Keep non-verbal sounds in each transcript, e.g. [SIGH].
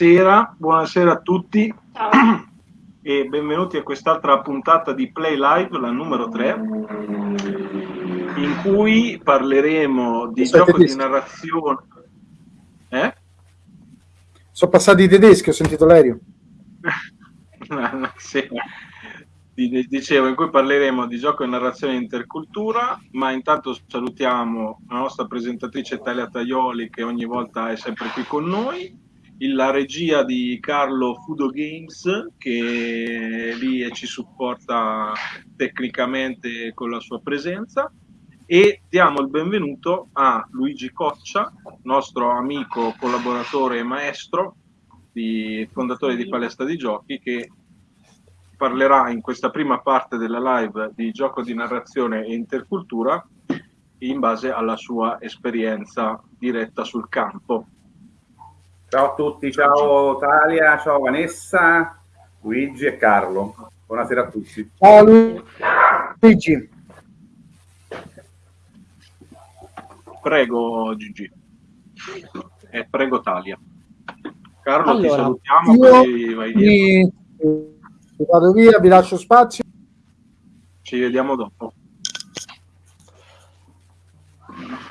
Buonasera, buonasera a tutti Ciao. [CLEARS THROAT] e benvenuti a quest'altra puntata di Play Live, la numero 3, in cui parleremo di Aspetta, gioco di narrazione. Eh? Sono passati i tedeschi, ho sentito l'aereo. [LAUGHS] sì dicevo, in cui parleremo di gioco e narrazione intercultura, ma intanto salutiamo la nostra presentatrice Talia Taioli che ogni volta è sempre qui con noi, la regia di Carlo Fudo Games che è lì e ci supporta tecnicamente con la sua presenza e diamo il benvenuto a Luigi Coccia, nostro amico, collaboratore e maestro, di, fondatore di Palestra di Giochi, che parlerà in questa prima parte della live di gioco di narrazione e intercultura in base alla sua esperienza diretta sul campo. Ciao a tutti, ciao Talia, ciao Vanessa, Luigi e Carlo. Buonasera a tutti. Ciao Luigi. Prego Gigi. E prego Talia. Carlo, allora, ti salutiamo, poi vai via vado via, vi lascio spazio. Ci vediamo dopo.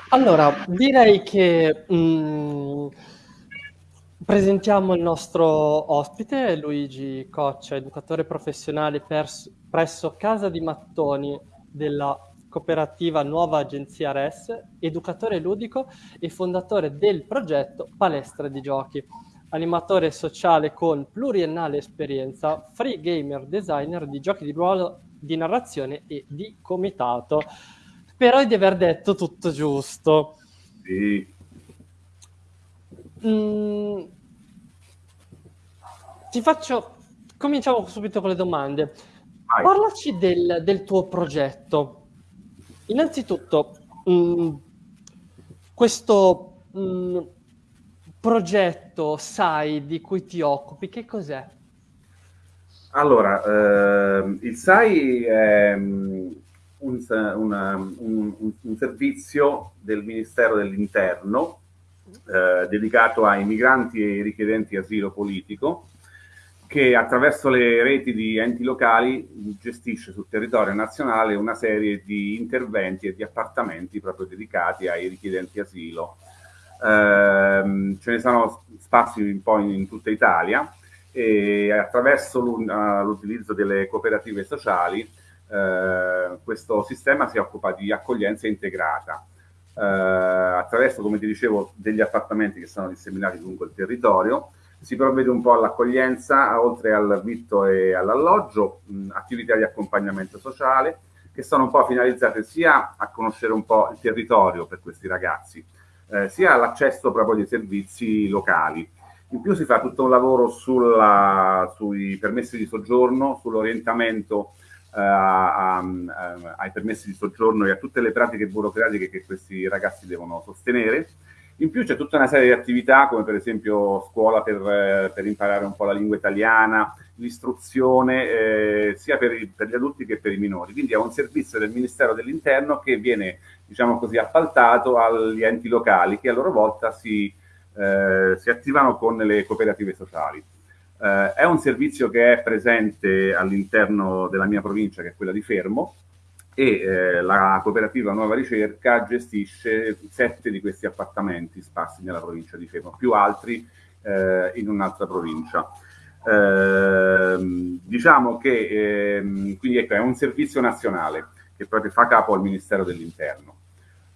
Allora, direi che mh, mm, presentiamo il nostro ospite, Luigi Coccia, educatore professionale pers- presso Casa di Mattoni della cooperativa Nuova Agenzia RES, educatore ludico e fondatore del progetto Palestra di Giochi animatore sociale con pluriennale esperienza, free gamer designer di giochi di ruolo, di narrazione e di comitato. Spero di aver detto tutto giusto. Sì. Mm, ti faccio... Cominciamo subito con le domande. Vai. Parlaci del, del, tuo progetto. Innanzitutto, mh, mm, questo... Mh, mm, progetto SAI di cui ti occupi, che cos'è? Allora, eh, il SAI è mm, un, una, un, un, servizio del Ministero dell'Interno eh, dedicato ai migranti e richiedenti asilo politico che attraverso le reti di enti locali gestisce sul territorio nazionale una serie di interventi e di appartamenti proprio dedicati ai richiedenti asilo. Ehm, ce ne sono spazi un po' in, in tutta Italia e attraverso l'utilizzo delle cooperative sociali eh, questo sistema si occupa di accoglienza integrata eh, attraverso, come ti dicevo, degli appartamenti che sono disseminati lungo il territorio si provvede un po' all'accoglienza, oltre al vitto e all'alloggio, attività di accompagnamento sociale che sono un po' finalizzate sia a conoscere un po' il territorio per questi ragazzi, eh, sia l'accesso proprio dei servizi locali. In più si fa tutto un lavoro sulla, sui permessi di soggiorno, sull'orientamento eh, ai permessi di soggiorno e a tutte le pratiche burocratiche che questi ragazzi devono sostenere. In più c'è tutta una serie di attività come per esempio scuola per, eh, per imparare un po' la lingua italiana, l'istruzione eh, sia per, i, per, gli adulti che per i minori. Quindi è un servizio del Ministero dell'Interno che viene, diciamo così, appaltato agli enti locali che a loro volta si, eh, si attivano con le cooperative sociali. Eh, è un servizio che è presente all'interno della mia provincia, che è quella di Fermo, e eh, la cooperativa Nuova Ricerca gestisce sette di questi appartamenti sparsi nella provincia di Fermo, più altri eh, in un'altra provincia. Eh, diciamo che ehm, quindi ecco, è un servizio nazionale che proprio fa capo al Ministero dell'Interno.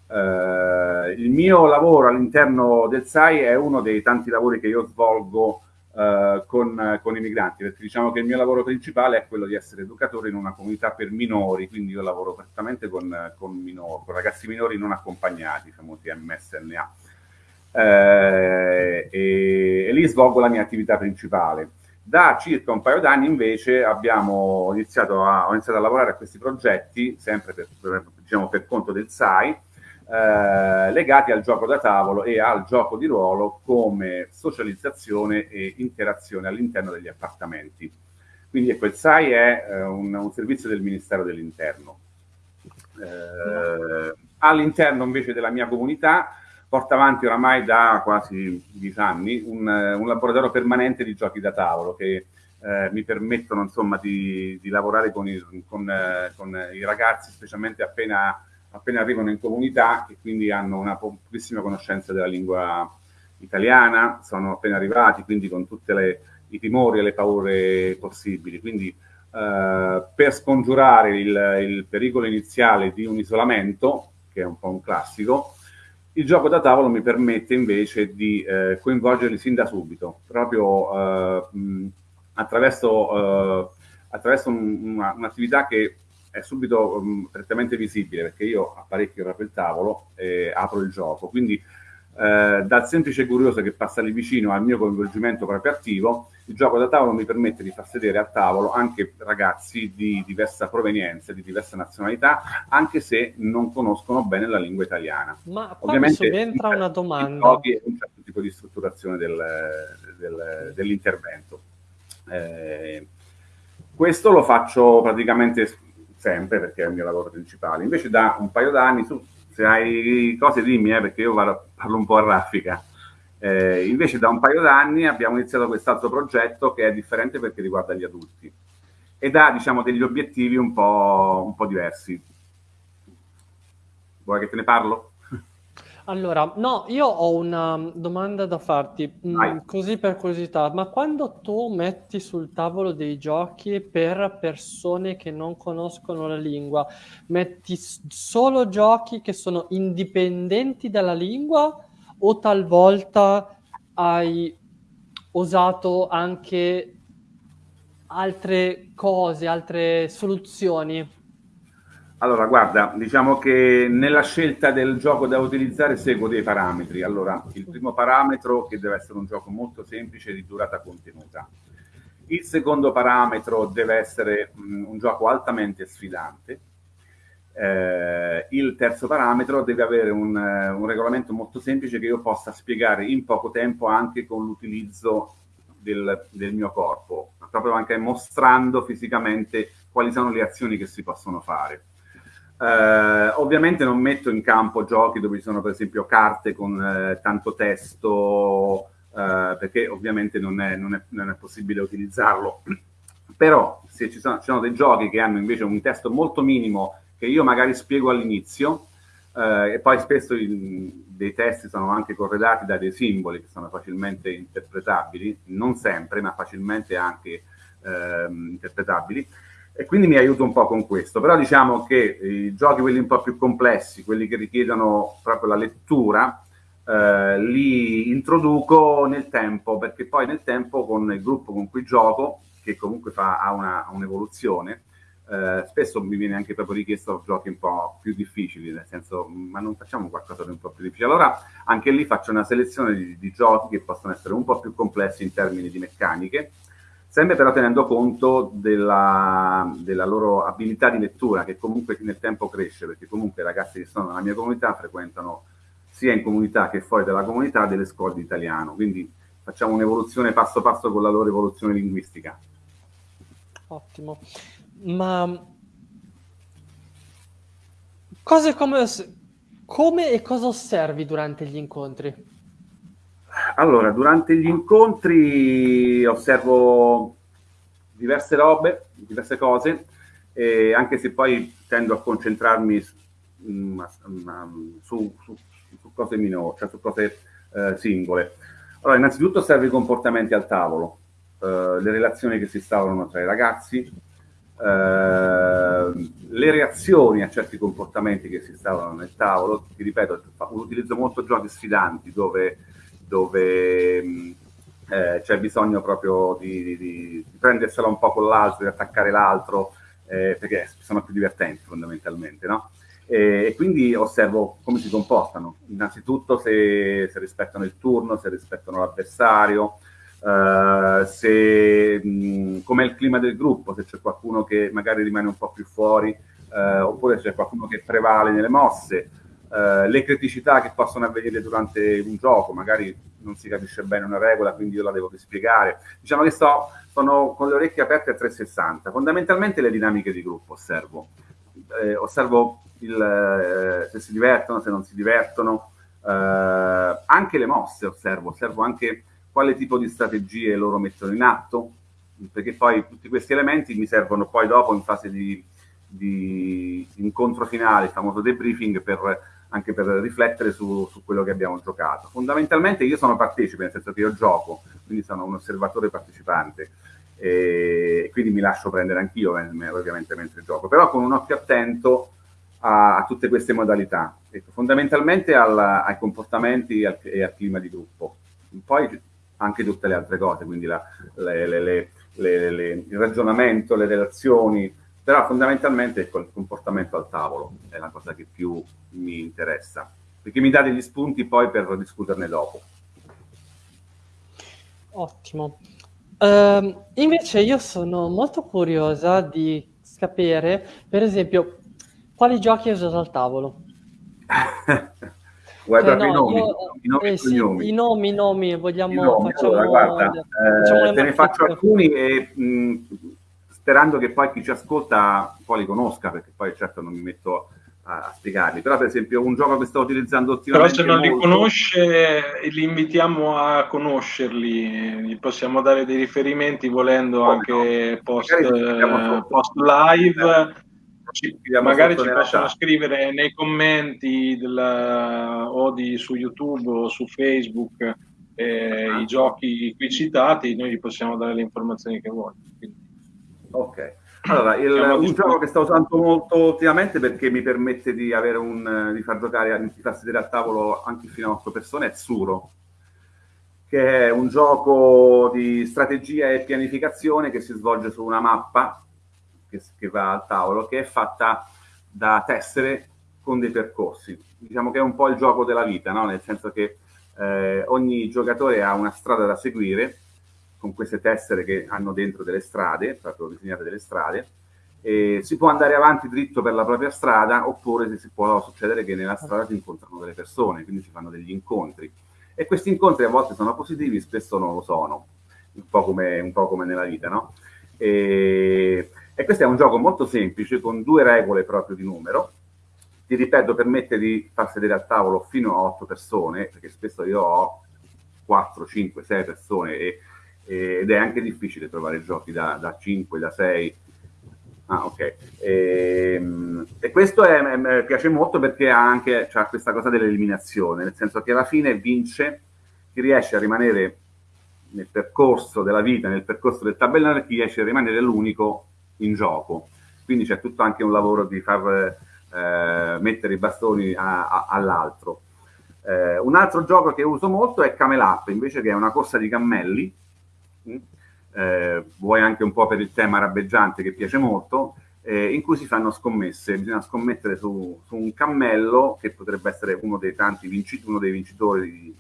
Eh, il mio lavoro all'interno del SAI è uno dei tanti lavori che io svolgo eh, con, con, i migranti, perché diciamo che il mio lavoro principale è quello di essere educatore in una comunità per minori, quindi io lavoro prettamente con, con, minori, con ragazzi minori non accompagnati, famosi MSNA. Eh, e, e lì svolgo la mia attività principale. Da circa un paio d'anni invece abbiamo iniziato a, ho iniziato a lavorare a questi progetti, sempre per, per, diciamo, per conto del SAI, eh, legati al gioco da tavolo e al gioco di ruolo come socializzazione e interazione all'interno degli appartamenti. Quindi ecco, il SAI è eh, un, un, servizio del Ministero dell'Interno. Eh, all'interno invece della mia comunità porta avanti oramai da quasi dieci anni un, un laboratorio permanente di giochi da tavolo che eh, mi permettono insomma di, di lavorare con i, con, eh, con i, ragazzi, specialmente appena, appena, arrivano in comunità e quindi hanno una pochissima conoscenza della lingua italiana, sono appena arrivati, quindi con tutti i timori e le paure possibili. Quindi eh, per scongiurare il, il pericolo iniziale di un isolamento, che è un po' un classico, il gioco da tavolo mi permette invece di eh, coinvolgerli sin da subito, proprio eh, mh, attraverso, eh, attraverso un, una, un'attività che è subito um, prettamente visibile, perché io apparecchio proprio il tavolo e apro il gioco. Quindi eh, dal semplice curioso che passa lì vicino al mio coinvolgimento proprio attivo, il gioco da tavolo mi permette di far sedere a tavolo anche ragazzi di diversa provenienza, di diversa nazionalità, anche se non conoscono bene la lingua italiana. Ma Ovviamente subentra una domanda. un certo tipo di strutturazione del, del, dell'intervento. Eh, questo lo faccio praticamente sempre perché è il mio lavoro principale. Invece da un paio d'anni, su, se hai cose dimmi, eh, perché io parlo un po' a raffica. Eh, invece da un paio d'anni abbiamo iniziato quest'altro progetto che è differente perché riguarda gli adulti ed ha diciamo degli obiettivi un po', un po diversi. Vuoi che te ne parlo? Allora, no, io ho una domanda da farti, mm, così per curiosità, ma quando tu metti sul tavolo dei giochi per persone che non conoscono la lingua, metti solo giochi che sono indipendenti dalla lingua? O talvolta hai usato anche altre cose, altre soluzioni? Allora, guarda, diciamo che nella scelta del gioco da utilizzare seguo dei parametri. Allora, il primo parametro che deve essere un gioco molto semplice di durata contenuta. Il secondo parametro deve essere mh, un gioco altamente sfidante. Eh, il terzo parametro deve avere un, un, regolamento molto semplice che io possa spiegare in poco tempo anche con l'utilizzo del, del mio corpo, proprio anche mostrando fisicamente quali sono le azioni che si possono fare. Eh, ovviamente non metto in campo giochi dove ci sono per esempio carte con eh, tanto testo, eh, perché ovviamente non è, non, è, non è, possibile utilizzarlo. [CLEARS THROAT] Però se ci sono, ci sono, dei giochi che hanno invece un testo molto minimo che io magari spiego all'inizio, eh, e poi spesso i, dei testi sono anche corredati da dei simboli che sono facilmente interpretabili, non sempre, ma facilmente anche ehm, interpretabili, e quindi mi aiuto un po' con questo. Però diciamo che i giochi, quelli un po' più complessi, quelli che richiedono proprio la lettura, eh, li introduco nel tempo, perché poi nel tempo con il gruppo con cui gioco, che comunque fa, ha, un'evoluzione, eh, spesso mi viene anche proprio richiesto giochi un po' più difficili, nel senso, ma non facciamo qualcosa di un po' più difficile. Allora anche lì faccio una selezione di, di giochi che possono essere un po' più complessi in termini di meccaniche, sempre però tenendo conto della, della, loro abilità di lettura, che comunque nel tempo cresce, perché comunque i ragazzi che sono nella mia comunità frequentano sia in comunità che fuori dalla comunità delle scuole di italiano, quindi facciamo un'evoluzione passo passo con la loro evoluzione linguistica. Ottimo, ma come, come e cosa osservi durante gli incontri? Allora, durante gli incontri osservo diverse robe, diverse cose, eh, anche se poi tendo a concentrarmi mm, su, su, su, cose minori, cioè su cose eh, singole. Allora, innanzitutto osservo i comportamenti al tavolo, eh, le relazioni che si instaurano tra i ragazzi, eh, le reazioni a certi comportamenti che si instaurano nel tavolo. Ti ripeto, utilizzo molto giochi sfidanti dove dove mm, eh, c'è bisogno proprio di, di, di, prendersela un po' con l'altro, di attaccare l'altro, eh, perché sono più divertenti fondamentalmente, no? E, e, quindi osservo come si comportano, innanzitutto se, se rispettano il turno, se rispettano l'avversario, Uh, se mm, com'è il clima del gruppo, se c'è qualcuno che magari rimane un po' più fuori, uh, oppure se c'è qualcuno che prevale nelle mosse, eh, le criticità che possono avvenire durante un gioco, magari non si capisce bene una regola, quindi io la devo spiegare. Diciamo che sto, sono con le orecchie aperte a 360. Fondamentalmente le dinamiche di gruppo osservo. Eh, osservo il, eh, se si divertono, se non si divertono, eh, anche le mosse osservo, osservo anche quale tipo di strategie loro mettono in atto, perché poi tutti questi elementi mi servono poi dopo in fase di, di incontro finale, il famoso debriefing, per, anche per riflettere su, su, quello che abbiamo giocato. Fondamentalmente io sono partecipe, nel senso che io gioco, quindi sono un osservatore partecipante, e quindi mi lascio prendere anch'io ovviamente mentre gioco, però con un occhio attento a, a tutte queste modalità, ecco, fondamentalmente al, ai comportamenti e al, e al, clima di gruppo. Poi anche tutte le altre cose, quindi la, le, le, le, il ragionamento, le relazioni, però fondamentalmente ecco, il comportamento al tavolo è la cosa che più mi interessa, perché mi dà degli spunti poi per discuterne dopo. Ottimo. Uh, invece io sono molto curiosa di sapere, per esempio, quali giochi hai usato al tavolo? [LAUGHS] Vuoi cioè, no, i nomi? Io, I nomi, eh, sì, i nomi, i nomi, vogliamo... I nomi. Facciamo, allora, guarda, eh, te ne faccio alcuni e mh, sperando che poi chi ci ascolta poi li conosca, perché poi certo non mi metto a, a spiegarli. Però per esempio un gioco che sto utilizzando ultimamente... Però se non molto... li conosce, li invitiamo a conoscerli, gli possiamo dare dei riferimenti volendo oh, anche no. post, eh, post live ci, magari ci possono scrivere nei commenti della, o di, su YouTube o su Facebook eh, ah. i giochi qui citati, noi gli possiamo dare le informazioni che vuoi. Ok. Allora, il, un gioco che sto usando molto ultimamente perché mi permette di, un, di far giocare, di far sedere a tavolo anche fino a 8 persone è Suro, che è un gioco di strategia e pianificazione che si svolge su una mappa che, che va al tavolo, che è fatta da tessere con dei percorsi. Diciamo che è un po' il gioco della vita, no? nel senso che eh, ogni giocatore ha una strada da seguire con queste tessere che hanno dentro delle strade, proprio disegnate delle strade, e si può andare avanti dritto per la propria strada oppure si può succedere che nella strada si incontrano delle persone, quindi si fanno degli incontri. E questi incontri a volte sono positivi, spesso non lo sono, un po' come, un po come nella vita, no? E e questo è un gioco molto semplice, con due regole proprio di numero. Ti ripeto, permette di far sedere al tavolo fino a otto persone, perché spesso io ho 4, 5, 6 persone e, e, ed è anche difficile trovare giochi da, da 5, da 6. Ah, ok. E, ehm, e questo è, è, piace molto perché ha anche ha questa cosa dell'eliminazione, nel senso che alla fine vince chi riesce a rimanere nel percorso della vita, nel percorso del tabellone, chi riesce a rimanere l'unico in gioco. Quindi c'è tutto anche un lavoro di far eh, mettere i bastoni all'altro. Eh, un altro gioco che uso molto è Camel Up, invece che è una corsa di cammelli, mm, eh, vuoi anche un po' per il tema rabbeggiante che piace molto, eh, in cui si fanno scommesse. Bisogna scommettere su, su, un cammello che potrebbe essere uno dei tanti vincitori, uno dei vincitori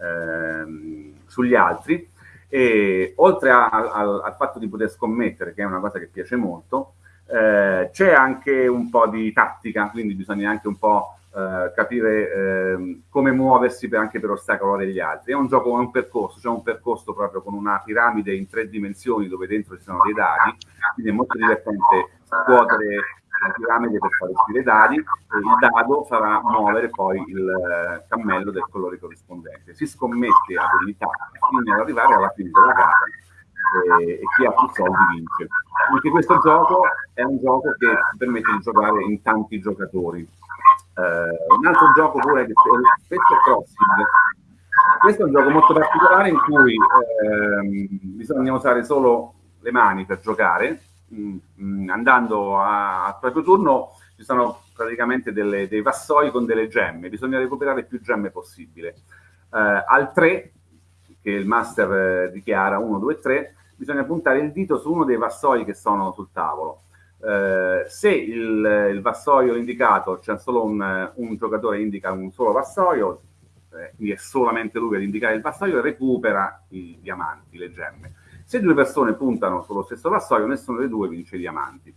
ehm, sugli altri e oltre a, a, al fatto di poter scommettere, che è una cosa che piace molto, eh, c'è anche un po' di tattica, quindi bisogna anche un po' eh, capire eh, come muoversi per, anche per ostacolare gli altri. È un gioco, è un percorso, c'è cioè un percorso proprio con una piramide in tre dimensioni dove dentro ci sono dei dadi, quindi è molto divertente scuotere la piramide per fare uscire i dadi e il dado farà muovere poi il eh, cammello del colore corrispondente. Si scommette abilità fino ad arrivare alla fine della gara e chi ha più soldi vince. Anche questo gioco è un gioco che permette di giocare in tanti giocatori. Uh, un altro gioco pure che è Spectre Crossing. Questo è un gioco molto particolare in cui ehm, bisogna usare solo le mani per giocare, mh, mm, andando al proprio turno ci sono praticamente delle, dei vassoi con delle gemme, bisogna recuperare più gemme possibile. Eh, al 3, che il master eh, dichiara 1, 2, 3, bisogna puntare il dito su uno dei vassoi che sono sul tavolo. Eh, se il, il, vassoio indicato, c'è solo un, un, giocatore indica un solo vassoio, eh, quindi è solamente lui ad indicare il vassoio, recupera i diamanti, le gemme. Se due persone puntano sullo stesso vassoio, nessuno dei due vince i diamanti.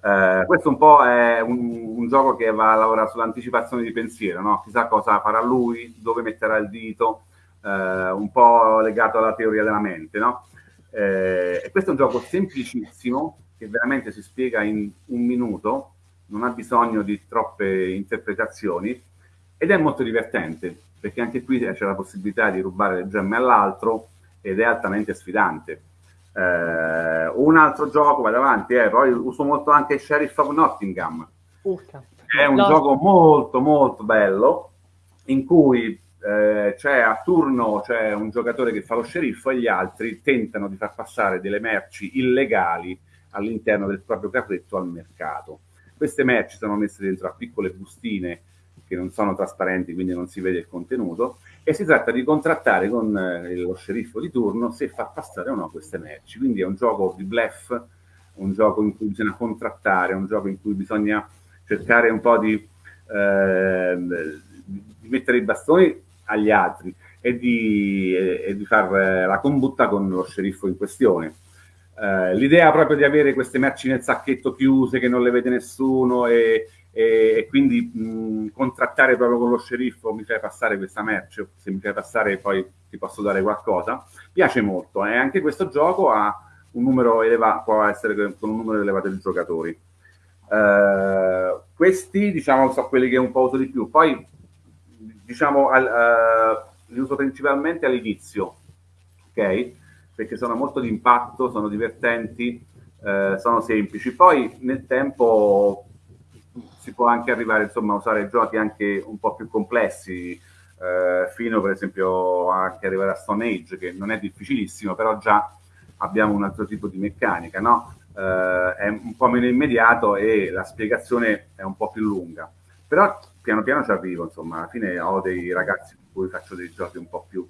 Eh, questo un po' è un, un, gioco che va a lavorare sull'anticipazione di pensiero, no? chissà cosa farà lui, dove metterà il dito, eh, un po' legato alla teoria della mente. No? Eh, e questo è un gioco semplicissimo che veramente si spiega in un minuto, non ha bisogno di troppe interpretazioni ed è molto divertente perché anche qui c'è la possibilità di rubare le gemme all'altro ed è altamente sfidante. Eh, un altro gioco, vado avanti, eh, poi uso molto anche Sheriff of Nottingham. Uh, è un no. gioco molto molto bello in cui eh, c'è a turno c'è un giocatore che fa lo sceriffo e gli altri tentano di far passare delle merci illegali all'interno del proprio carretto al mercato. Queste merci sono messe dentro a piccole bustine che non sono trasparenti, quindi non si vede il contenuto, e si tratta di contrattare con eh, lo sceriffo di turno se far passare o no queste merci. Quindi è un gioco di bluff, un gioco in cui bisogna contrattare, un gioco in cui bisogna cercare un po' di, eh, di mettere i bastoni agli altri e di, e di fare la combutta con lo sceriffo in questione. Eh, l'idea proprio di avere queste merci nel sacchetto chiuse che non le vede nessuno e, e, e quindi mh, contrattare proprio con lo sceriffo mi fai passare questa merce, se mi fai passare poi ti posso dare qualcosa, piace molto e eh? anche questo gioco ha un numero elevato, può essere con un numero elevato di giocatori. Uh, questi diciamo sono quelli che un po' uso di più poi diciamo al, uh, li uso principalmente all'inizio ok perché sono molto di impatto sono divertenti uh, sono semplici poi nel tempo si può anche arrivare insomma a usare giochi anche un po' più complessi fino per esempio anche arrivare a Stone Age che non è difficilissimo però già abbiamo un altro tipo di meccanica no? eh, è un po' meno immediato e la spiegazione è un po' più lunga. Però piano piano ci arrivo, insomma, alla fine ho dei ragazzi con cui faccio dei giochi un po' più,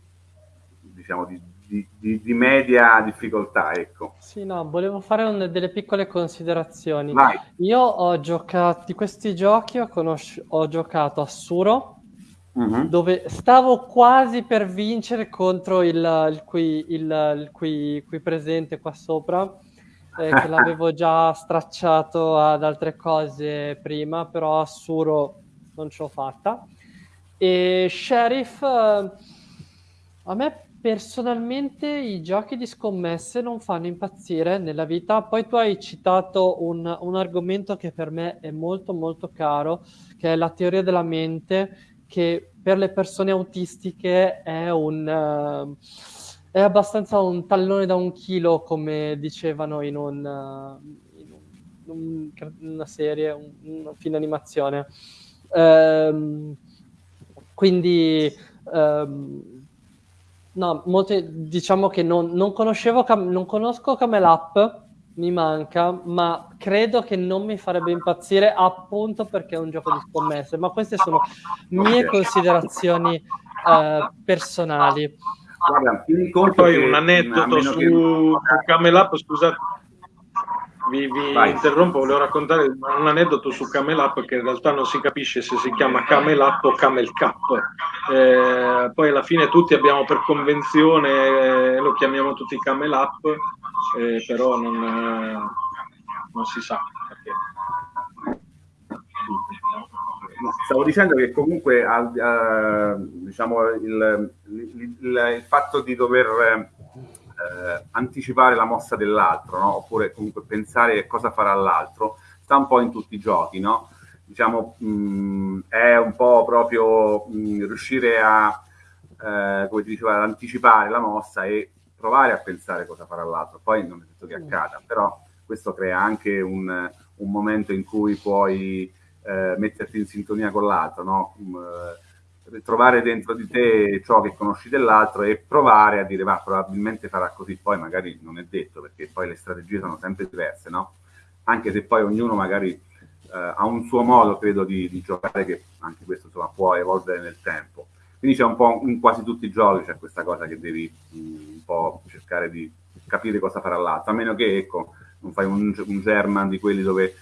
diciamo, di, di, di, di media difficoltà, ecco. Sì, no, volevo fare un, delle piccole considerazioni. Vai. Io ho giocato, di questi giochi ho, ho giocato a Suro, Uh-huh. dove stavo quasi per vincere contro il, il, qui, il, il qui, qui presente qua sopra eh, che [LAUGHS] l'avevo già stracciato ad altre cose prima, però a Suro non ce l'ho fatta. E Sheriff, eh, a me personalmente i giochi di scommesse non fanno impazzire nella vita. Poi tu hai citato un, un argomento che per me è molto molto caro, che è la teoria della mente, che per le persone autistiche è un... Uh, è abbastanza un tallone da un chilo, come dicevano in, un, in, un, una serie, un, un film animazione. Ehm, quindi, ehm, no, molte, diciamo che non, non conoscevo, non conosco Camel Up, mi manca, ma credo che non mi farebbe impazzire appunto perché è un gioco di scommesse. Ma queste sono mie considerazioni eh, personali. Guarda, poi un aneddoto su, che... su Camel Up, scusate, vi, vi interrompo, volevo raccontare un aneddoto su Camel Up che in realtà non si capisce se si chiama Camel Up o Camel Cup. Eh, poi alla fine tutti abbiamo per convenzione, eh, lo chiamiamo tutti Camel Up, eh, però non, eh, non si sa perché stavo dicendo che comunque uh, diciamo, il, il, il, il, fatto di dover uh, anticipare la mossa dell'altro, no? oppure comunque pensare cosa farà l'altro, sta un po' in tutti i giochi, no? Diciamo, mh, mm, è un po' proprio mh, mm, riuscire a, uh, come ti diceva, ad anticipare la mossa e provare a pensare cosa farà l'altro. Poi non è detto che accada, però questo crea anche un, un momento in cui puoi eh, metterti in sintonia con l'altro, no? um, trovare dentro di te ciò che conosci dell'altro e provare a dire ma probabilmente farà così, poi magari non è detto perché poi le strategie sono sempre diverse, no? Anche se poi ognuno magari eh, ha un suo modo, credo, di, di, giocare che anche questo insomma, può evolvere nel tempo. Quindi c'è un po' in quasi tutti i giochi c'è questa cosa che devi un po' cercare di capire cosa farà l'altro, a meno che ecco, non fai un, un German di quelli dove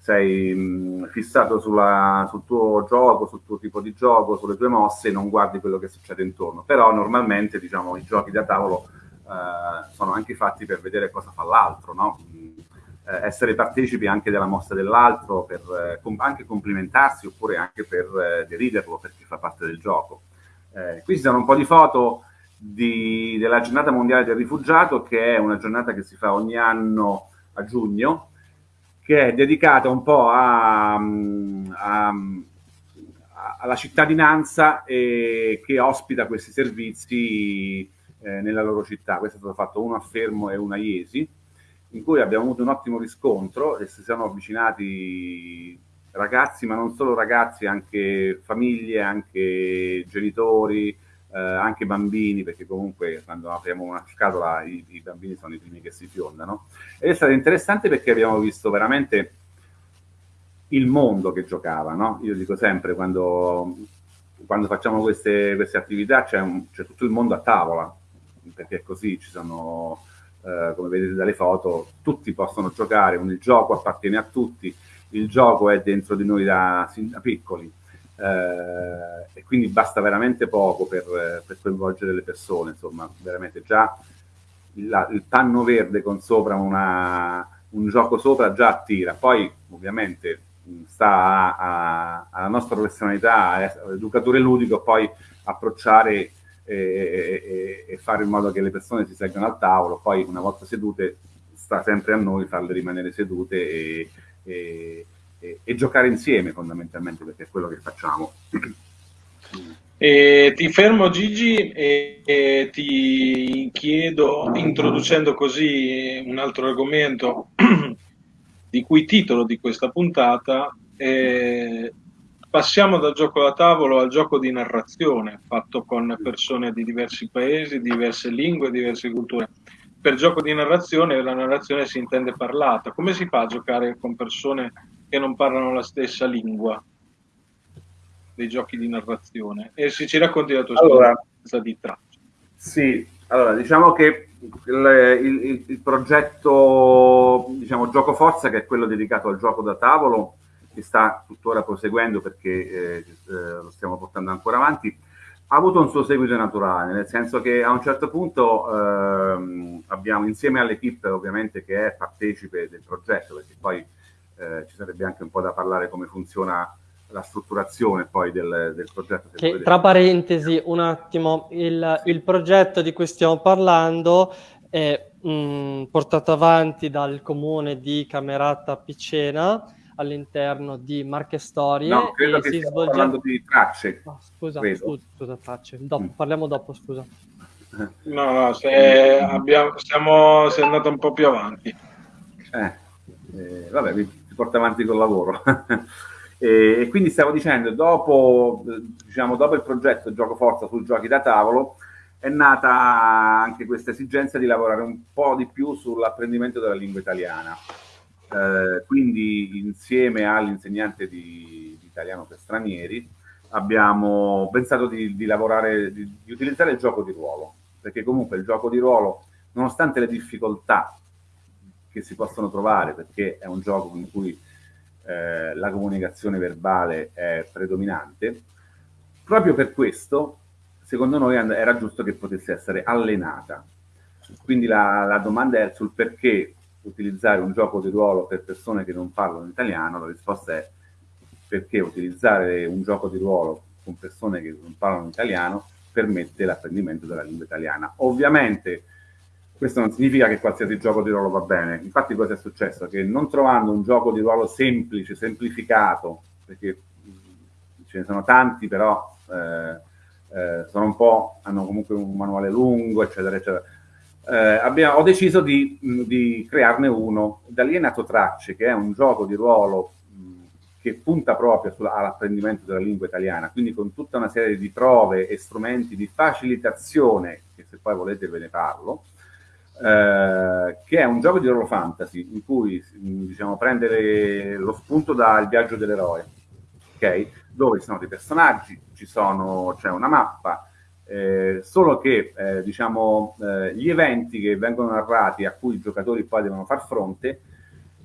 sei mh, fissato sulla, sul tuo gioco, sul tuo tipo di gioco, sulle tue mosse e non guardi quello che succede intorno. Però normalmente diciamo, i giochi da tavolo eh, sono anche fatti per vedere cosa fa l'altro, no? eh, essere partecipi anche della mossa dell'altro, per eh, com- anche complimentarsi oppure anche per eh, deriderlo perché fa parte del gioco. Eh, qui ci sono un po' di foto di, della giornata mondiale del rifugiato, che è una giornata che si fa ogni anno a giugno, che è dedicata un po' a, a, alla cittadinanza eh, che ospita questi servizi eh, nella loro città. Questo è stato fatto uno a Fermo e uno a Iesi, in cui abbiamo avuto un ottimo riscontro e si sono avvicinati ragazzi, ma non solo ragazzi, anche famiglie, anche genitori, eh, anche bambini, perché comunque quando apriamo una scatola i, i, bambini sono i primi che si fiondano. Ed è stato interessante perché abbiamo visto veramente il mondo che giocava, no? Io dico sempre, quando, quando facciamo queste, queste attività c'è, tutto il mondo a tavola, perché è così, ci sono, eh, come vedete dalle foto, tutti possono giocare, il gioco appartiene a tutti, il gioco è dentro di noi da, da piccoli, eh, e quindi basta veramente poco per, per, coinvolgere le persone, insomma, veramente già il, il panno verde con sopra una, un gioco sopra già attira, poi ovviamente sta alla nostra professionalità, all'educatore ludico, poi approcciare e, e, e, fare in modo che le persone si seggano al tavolo, poi una volta sedute sta sempre a noi farle rimanere sedute e, e, e giocare insieme fondamentalmente, perché è quello che facciamo. E ti fermo Gigi e, e, ti chiedo, introducendo così un altro argomento, di cui titolo di questa puntata, eh, passiamo dal gioco da tavolo al gioco di narrazione, fatto con persone di diversi paesi, diverse lingue, diverse culture. Per gioco di narrazione la narrazione si intende parlata. Come si fa a giocare con persone che non parlano la stessa lingua dei giochi di narrazione? E se ci racconti la tua allora, storia di traccia. Sì, allora diciamo che il, il, il, progetto diciamo, Gioco Forza, che è quello dedicato al gioco da tavolo, che sta tuttora proseguendo perché eh, eh, lo stiamo portando ancora avanti, ha avuto un suo seguito naturale, nel senso che a un certo punto ehm, abbiamo insieme all'equipe ovviamente che è partecipe del progetto, perché poi eh, ci sarebbe anche un po' da parlare come funziona la strutturazione poi del, del progetto. Che, tra parentesi, un attimo, il, il, progetto di cui stiamo parlando è mh, portato avanti dal comune di Camerata Picena all'interno di Marche Storie. No, credo che si svolge... parlando di tracce. Oh, scusa, scusa, scusa, tracce. Dopo, mm. Parliamo dopo, scusa. No, no, se abbiamo, siamo, sei andato un po' più avanti. Eh, eh, vabbè, si porta avanti col lavoro. [LAUGHS] E, e, quindi stavo dicendo, dopo, diciamo, dopo il progetto Gioco Forza sui giochi da tavolo, è nata anche questa esigenza di lavorare un po' di più sull'apprendimento della lingua italiana. Eh, quindi insieme all'insegnante di, di, italiano per stranieri abbiamo pensato di, di lavorare, di, di utilizzare il gioco di ruolo, perché comunque il gioco di ruolo, nonostante le difficoltà che si possono trovare, perché è un gioco in cui eh, la comunicazione verbale è predominante, proprio per questo, secondo noi era giusto che potesse essere allenata. Quindi la, la domanda è sul perché utilizzare un gioco di ruolo per persone che non parlano italiano, la risposta è perché utilizzare un gioco di ruolo con persone che non parlano italiano permette l'apprendimento della lingua italiana. Ovviamente questo non significa che qualsiasi gioco di ruolo va bene. Infatti cosa è successo? Che non trovando un gioco di ruolo semplice, semplificato, perché ce ne sono tanti, però eh, eh, sono un po', hanno comunque un manuale lungo, eccetera, eccetera. Eh, abbiamo, ho deciso di, di, crearne uno. Da lì è nato Tracce, che è un gioco di ruolo che punta proprio all'apprendimento della lingua italiana, quindi con tutta una serie di prove e strumenti di facilitazione, che se poi volete ve ne parlo, eh, che è un gioco di ruolo fantasy in cui diciamo, prendere lo spunto dal viaggio dell'eroe, ok? Dove ci sono dei personaggi, c'è una mappa, eh, solo che eh, diciamo, eh, gli eventi che vengono narrati a cui i giocatori poi devono far fronte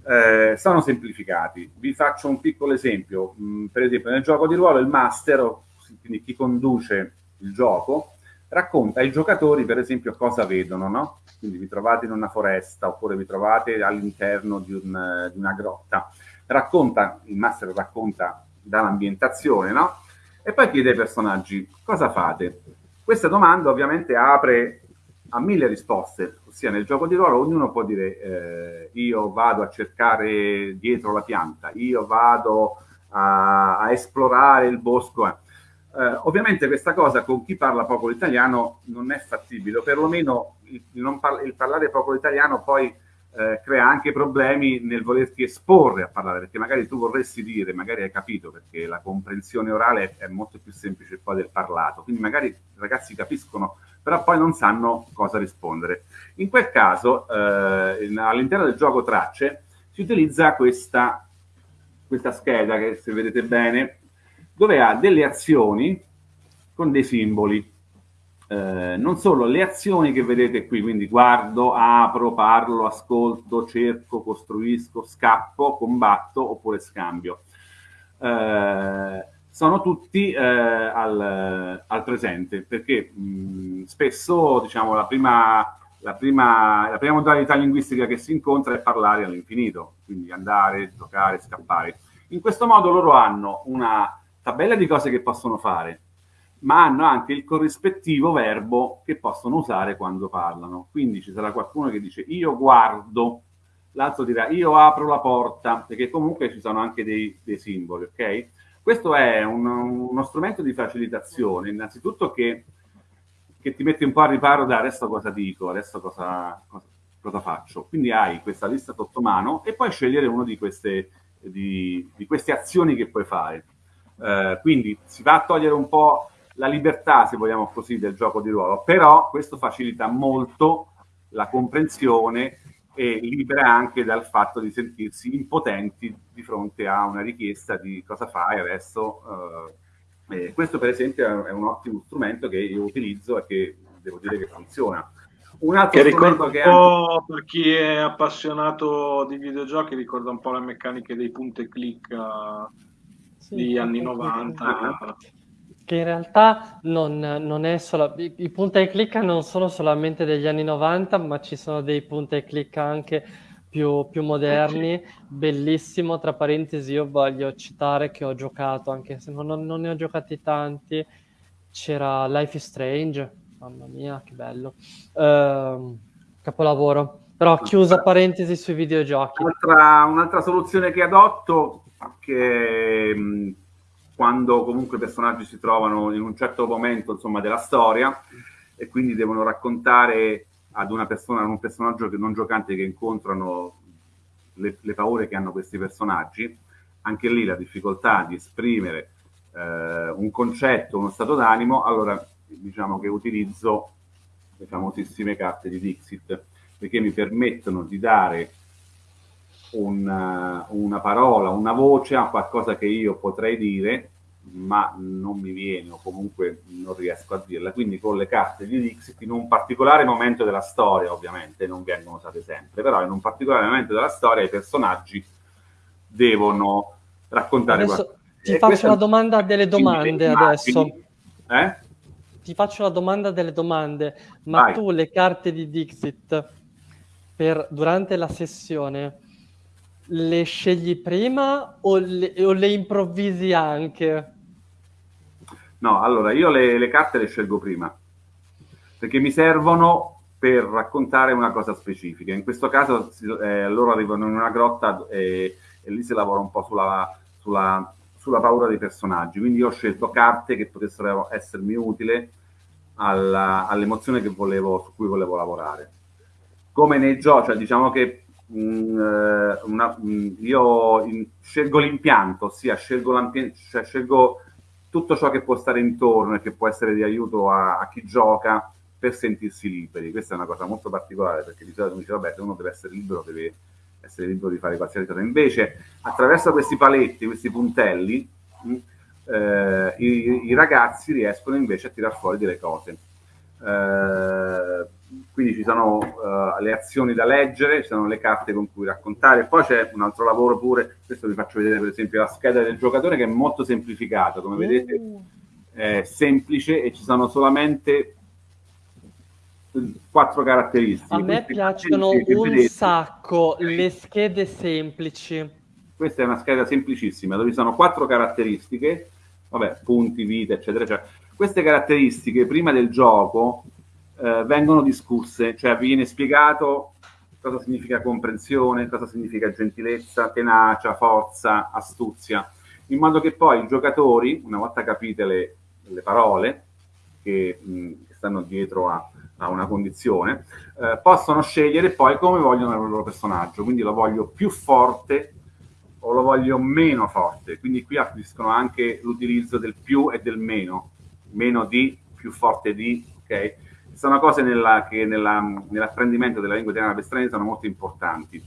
eh, sono semplificati. Vi faccio un piccolo esempio. Mm, per esempio, nel gioco di ruolo il master, quindi chi conduce il gioco, racconta ai giocatori, per esempio, cosa vedono, no? Quindi vi trovate in una foresta oppure vi trovate all'interno di, un, di, una grotta. Racconta, il master racconta dall'ambientazione, no? E poi chiede ai personaggi cosa fate. Questa domanda ovviamente apre a mille risposte, ossia nel gioco di ruolo ognuno può dire eh, io vado a cercare dietro la pianta, io vado a, a esplorare il bosco. Eh. Eh, ovviamente questa cosa con chi parla poco l'italiano non è fattibile, o perlomeno il, par- il parlare poco l'italiano poi eh, crea anche problemi nel volerti esporre a parlare, perché magari tu vorresti dire, magari hai capito, perché la comprensione orale è molto più semplice poi del parlato, quindi magari i ragazzi capiscono, però poi non sanno cosa rispondere. In quel caso, eh, all'interno del gioco tracce, si utilizza questa, questa scheda che se vedete bene dove ha delle azioni con dei simboli. Eh, non solo le azioni che vedete qui, quindi guardo, apro, parlo, ascolto, cerco, costruisco, scappo, combatto oppure scambio. Eh, sono tutti eh, al, al, presente perché mh, spesso diciamo, la, prima, la, prima, la prima modalità linguistica che si incontra è parlare all'infinito, quindi andare, giocare, scappare. In questo modo loro hanno una tabella di cose che possono fare, ma hanno anche il corrispettivo verbo che possono usare quando parlano. Quindi ci sarà qualcuno che dice io guardo, l'altro dirà io apro la porta, perché comunque ci sono anche dei, dei simboli, ok? Questo è un, uno strumento di facilitazione, innanzitutto che, che, ti mette un po' a riparo da adesso cosa dico, adesso cosa, cosa, cosa faccio. Quindi hai questa lista sotto mano e puoi scegliere una di di, di queste azioni che puoi fare. Eh, quindi si va a togliere un po' la libertà, se vogliamo così, del gioco di ruolo, però questo facilita molto la comprensione e libera anche dal fatto di sentirsi impotenti di fronte a una richiesta di cosa fai adesso. Eh, questo per esempio è un ottimo strumento che io utilizzo e che devo dire che funziona. Un altro che ricorda che anche... per chi è appassionato di videogiochi, ricorda un po' le meccaniche dei punti e click uh, sì, di anni 90. Che in realtà non, non è solo... I, I punta e clicca non sono solamente degli anni 90, ma ci sono dei punta e clicca anche più, più moderni. Bellissimo, tra parentesi, io voglio citare che ho giocato, anche se non, non ne ho giocati tanti, c'era Life is Strange, mamma mia, che bello. Uh, capolavoro. Però chiusa parentesi sui videogiochi. Un'altra, un'altra soluzione che adotto che quando comunque i personaggi si trovano in un certo momento insomma, della storia e quindi devono raccontare ad una persona, ad un personaggio non giocante che incontrano le, le, paure che hanno questi personaggi, anche lì la difficoltà di esprimere eh, un concetto, uno stato d'animo, allora diciamo che utilizzo le famosissime carte di Dixit, perché mi permettono di dare una, una parola, una voce a qualcosa che io potrei dire, ma non mi viene o comunque non riesco a dirla. Quindi con le carte di Dixit, in un particolare momento della storia, ovviamente, non vengono usate sempre, però in un particolare momento della storia i personaggi devono raccontare adesso qualcosa. Ti e faccio la domanda delle domande adesso. Eh? Ti faccio la domanda delle domande, ma Vai. tu le carte di Dixit per, durante la sessione le scegli prima o le, o le improvvisi anche? No, allora io le, le, carte le scelgo prima perché mi servono per raccontare una cosa specifica. In questo caso eh, loro arrivano in una grotta e, e, lì si lavora un po' sulla, sulla, sulla, paura dei personaggi. Quindi io ho scelto carte che potessero essermi utili all'emozione su cui volevo lavorare. Come nei giochi, cioè diciamo che Mm, eh, una, mm, io in, scelgo l'impianto, ossia scelgo, cioè scelgo tutto ciò che può stare intorno e che può essere di aiuto a, a, chi gioca per sentirsi liberi. Questa è una cosa molto particolare perché di solito mi dice, vabbè, se uno deve essere libero, deve essere libero di fare qualsiasi cosa. Invece, attraverso questi paletti, questi puntelli, mm, eh, i, i, ragazzi riescono invece a tirar fuori delle cose. Eh, quindi ci sono uh, le azioni da leggere, ci sono le carte con cui raccontare, poi c'è un altro lavoro pure, questo vi faccio vedere per esempio la scheda del giocatore che è molto semplificata, come vedete mm. è semplice e ci sono solamente quattro caratteristiche. A me piacciono un vedete, sacco le schede semplici. Questa è una scheda semplicissima dove ci sono quattro caratteristiche, vabbè, punti, vita, eccetera, eccetera. Queste caratteristiche prima del gioco eh, vengono discusse, cioè viene spiegato cosa significa comprensione, cosa significa gentilezza, tenacia, forza, astuzia. in modo che poi i giocatori, una volta capite le, le parole che, mh, che, stanno dietro a, a una condizione, eh, possono scegliere poi come vogliono il loro personaggio, quindi lo voglio più forte o lo voglio meno forte, quindi qui affluiscono anche l'utilizzo del più e del meno, meno di, più forte di, ok? Sono cose nella, che nella, nell'apprendimento della lingua italiana per stranieri sono molto importanti.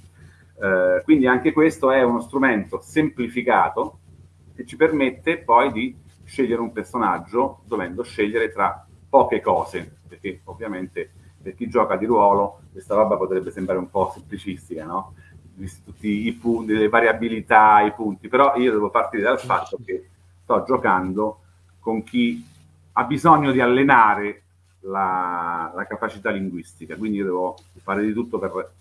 Eh, quindi anche questo è uno strumento semplificato che ci permette poi di scegliere un personaggio dovendo scegliere tra poche cose, perché ovviamente per chi gioca di ruolo questa roba potrebbe sembrare un po' semplicistica, no? Visti tutti i punti, le variabilità, i punti, però io devo partire dal fatto che sto giocando con chi ha bisogno di allenare la, la capacità linguistica, quindi io devo fare di tutto per,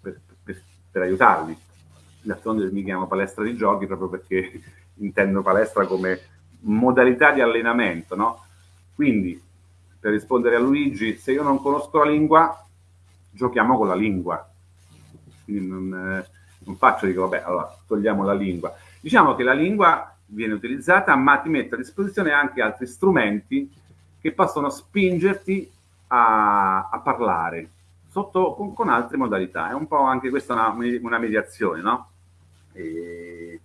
per, per, per aiutarli. D'altronde mi chiamo palestra di giochi proprio perché [LAUGHS] intendo palestra come modalità di allenamento, no? Quindi, per rispondere a Luigi, se io non conosco la lingua, giochiamo con la lingua. Quindi non, eh, non faccio, dico, vabbè, allora togliamo la lingua. Diciamo che la lingua viene utilizzata, ma ti mette a disposizione anche altri strumenti che possono spingerti a, a parlare sotto, con, con, altre modalità. È un po' anche questa una, una mediazione, no? E,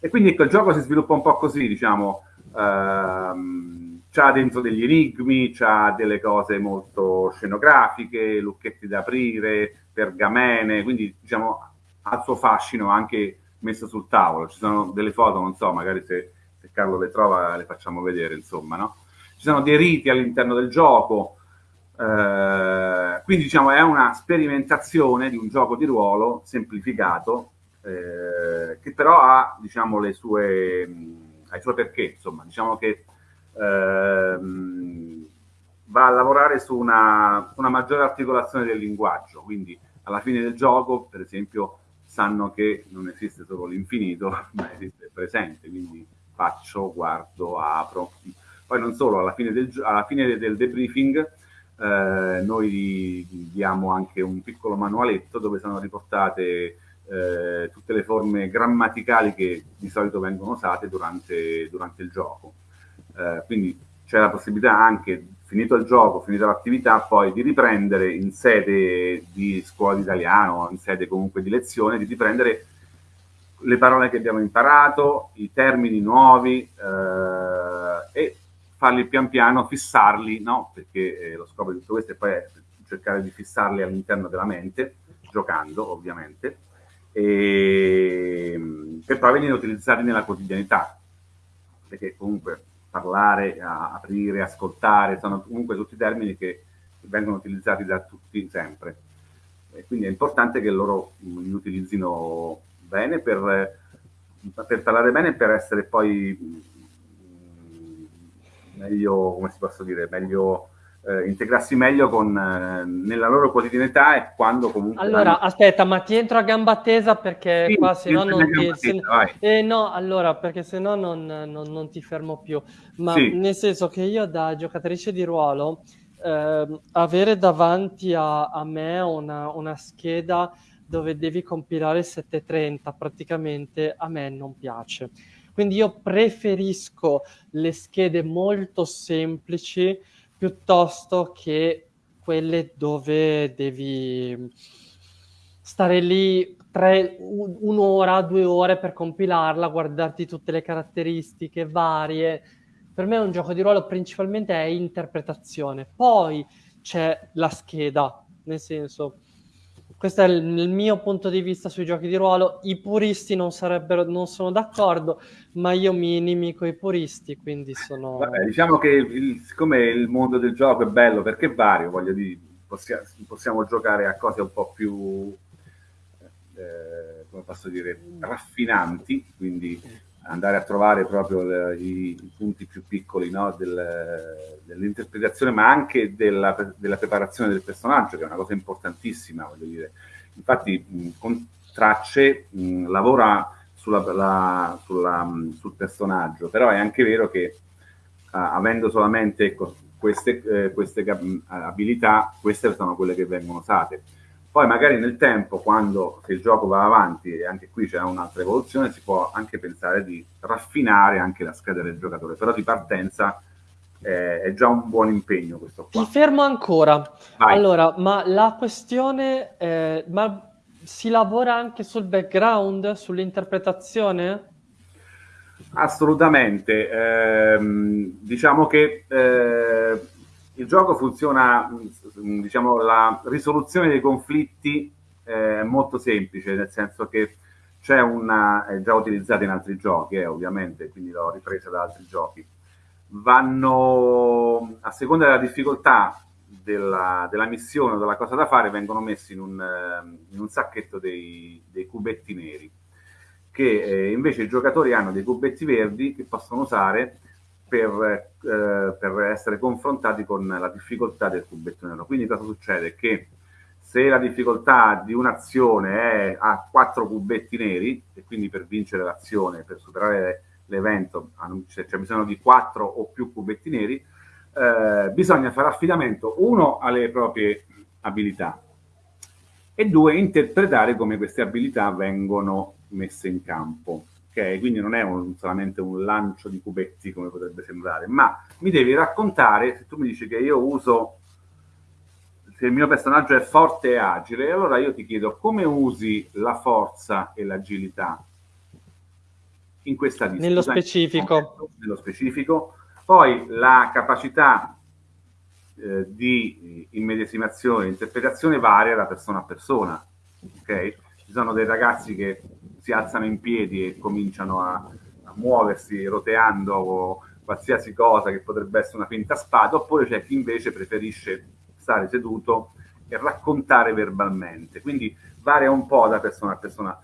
e, quindi ecco, il gioco si sviluppa un po' così, diciamo, ehm, c'ha dentro degli enigmi, c'ha delle cose molto scenografiche, lucchetti da aprire, pergamene, quindi diciamo ha il suo fascino anche messo sul tavolo. Ci sono delle foto, non so, magari se, se Carlo le trova le facciamo vedere, insomma, no? Sono dei riti all'interno del gioco, eh, quindi diciamo è una sperimentazione di un gioco di ruolo semplificato eh, che però ha diciamo le sue, ha i suoi perché, insomma, diciamo che ehm, va a lavorare su una, una maggiore articolazione del linguaggio, quindi alla fine del gioco, per esempio, sanno che non esiste solo l'infinito, [LAUGHS] ma esiste il presente, quindi faccio, guardo, apro. Poi non solo, alla fine del, alla fine del debriefing eh, noi diamo anche un piccolo manualetto dove sono riportate eh, tutte le forme grammaticali che di solito vengono usate durante, durante il gioco. Eh, quindi c'è la possibilità anche, finito il gioco, finita l'attività, poi di riprendere in sede di scuola di italiano, in sede comunque di lezione, di riprendere le parole che abbiamo imparato, i termini nuovi eh, e farli pian piano, fissarli, no? Perché eh, lo scopo di tutto questo è poi cercare di fissarli all'interno della mente, giocando ovviamente, e, per poi venire utilizzati nella quotidianità, perché comunque parlare, aprire, ascoltare, sono comunque tutti termini che vengono utilizzati da tutti sempre. E quindi è importante che loro li utilizzino bene per, per parlare bene e per essere poi meglio, come si posso dire, meglio eh, integrarsi meglio con, eh, nella loro quotidianità e quando comunque... Allora, hanno... aspetta, ma ti entro a gamba tesa perché sì, qua se no non ti... Se... Eh, no, allora, perché se no non, non, non, ti fermo più. Ma sì. nel senso che io da giocatrice di ruolo, eh, avere davanti a, a me una, una scheda dove devi compilare 730 praticamente a me non piace quindi io preferisco le schede molto semplici piuttosto che quelle dove devi stare lì tre, un'ora, due ore per compilarla, guardarti tutte le caratteristiche varie. Per me un gioco di ruolo principalmente è interpretazione. Poi c'è la scheda, nel senso, questo è il, mio punto di vista sui giochi di ruolo. I puristi non, non sono d'accordo, ma io mi inimico i puristi, quindi sono... Vabbè, diciamo che il, siccome il mondo del gioco è bello perché è vario, voglio dire, possiamo, possiamo giocare a cose un po' più, eh, come posso dire, raffinanti, quindi andare a trovare proprio i, i punti più piccoli no, del, dell'interpretazione, ma anche della, della, preparazione del personaggio, che è una cosa importantissima, voglio dire. Infatti, mh, con Tracce mh, lavora sulla, la, sulla, mh, sul personaggio, però è anche vero che uh, avendo solamente ecco, queste, eh, queste abilità, queste sono quelle che vengono usate. Poi magari nel tempo, quando se il gioco va avanti e anche qui c'è un'altra evoluzione, si può anche pensare di raffinare anche la scheda del giocatore, però di partenza eh, è già un buon impegno questo qua. Ti fermo ancora. Vai. Allora, ma la questione, eh, ma si lavora anche sul background, sull'interpretazione? Assolutamente. Ehm, diciamo che eh, il gioco funziona, mh, diciamo, la risoluzione dei conflitti è molto semplice, nel senso che c'è una, è già utilizzata in altri giochi, eh, ovviamente, quindi l'ho ripresa da altri giochi. Vanno, a seconda della difficoltà della, della missione o della cosa da fare, vengono messi in un, in un sacchetto dei, dei, cubetti neri, che eh, invece i giocatori hanno dei cubetti verdi che possono usare per, eh, per, essere confrontati con la difficoltà del cubetto nero. Quindi cosa succede? Che se la difficoltà di un'azione è a quattro cubetti neri, e quindi per vincere l'azione, per superare l'evento, c'è, bisogno di quattro o più cubetti neri, eh, bisogna fare affidamento, uno, alle proprie abilità e due, interpretare come queste abilità vengono messe in campo ok? Quindi non è un, solamente un lancio di cubetti come potrebbe sembrare, ma mi devi raccontare, se tu mi dici che io uso, se il mio personaggio è forte e agile, allora io ti chiedo come usi la forza e l'agilità in questa lista. Nello specifico. Nello specifico. Poi la capacità eh, di immedesimazione e interpretazione varia da persona a persona, ok? Ci sono dei ragazzi che si alzano in piedi e cominciano a, a muoversi roteando qualsiasi cosa che potrebbe essere una finta spada, oppure c'è chi invece preferisce stare seduto e raccontare verbalmente. Quindi varia un po' da persona a persona.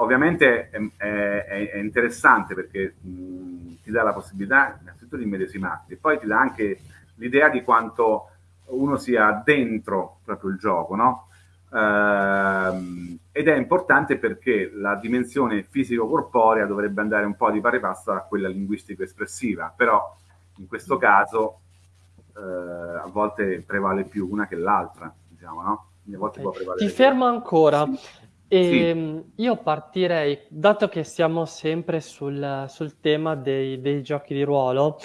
Ovviamente è, è, è interessante perché mh, ti dà la possibilità innanzitutto di immedesimarti, poi ti dà anche l'idea di quanto uno sia dentro proprio il gioco, no? Uh, ed è importante perché la dimensione fisico-corporea dovrebbe andare un po' di pari passo a quella linguistico-espressiva, però in questo caso uh, a volte prevale più una che l'altra, diciamo, no? Okay. Ti fermo ancora. Sì. E sì. Ehm, io partirei, dato che siamo sempre sul, sul tema dei, dei giochi di ruolo,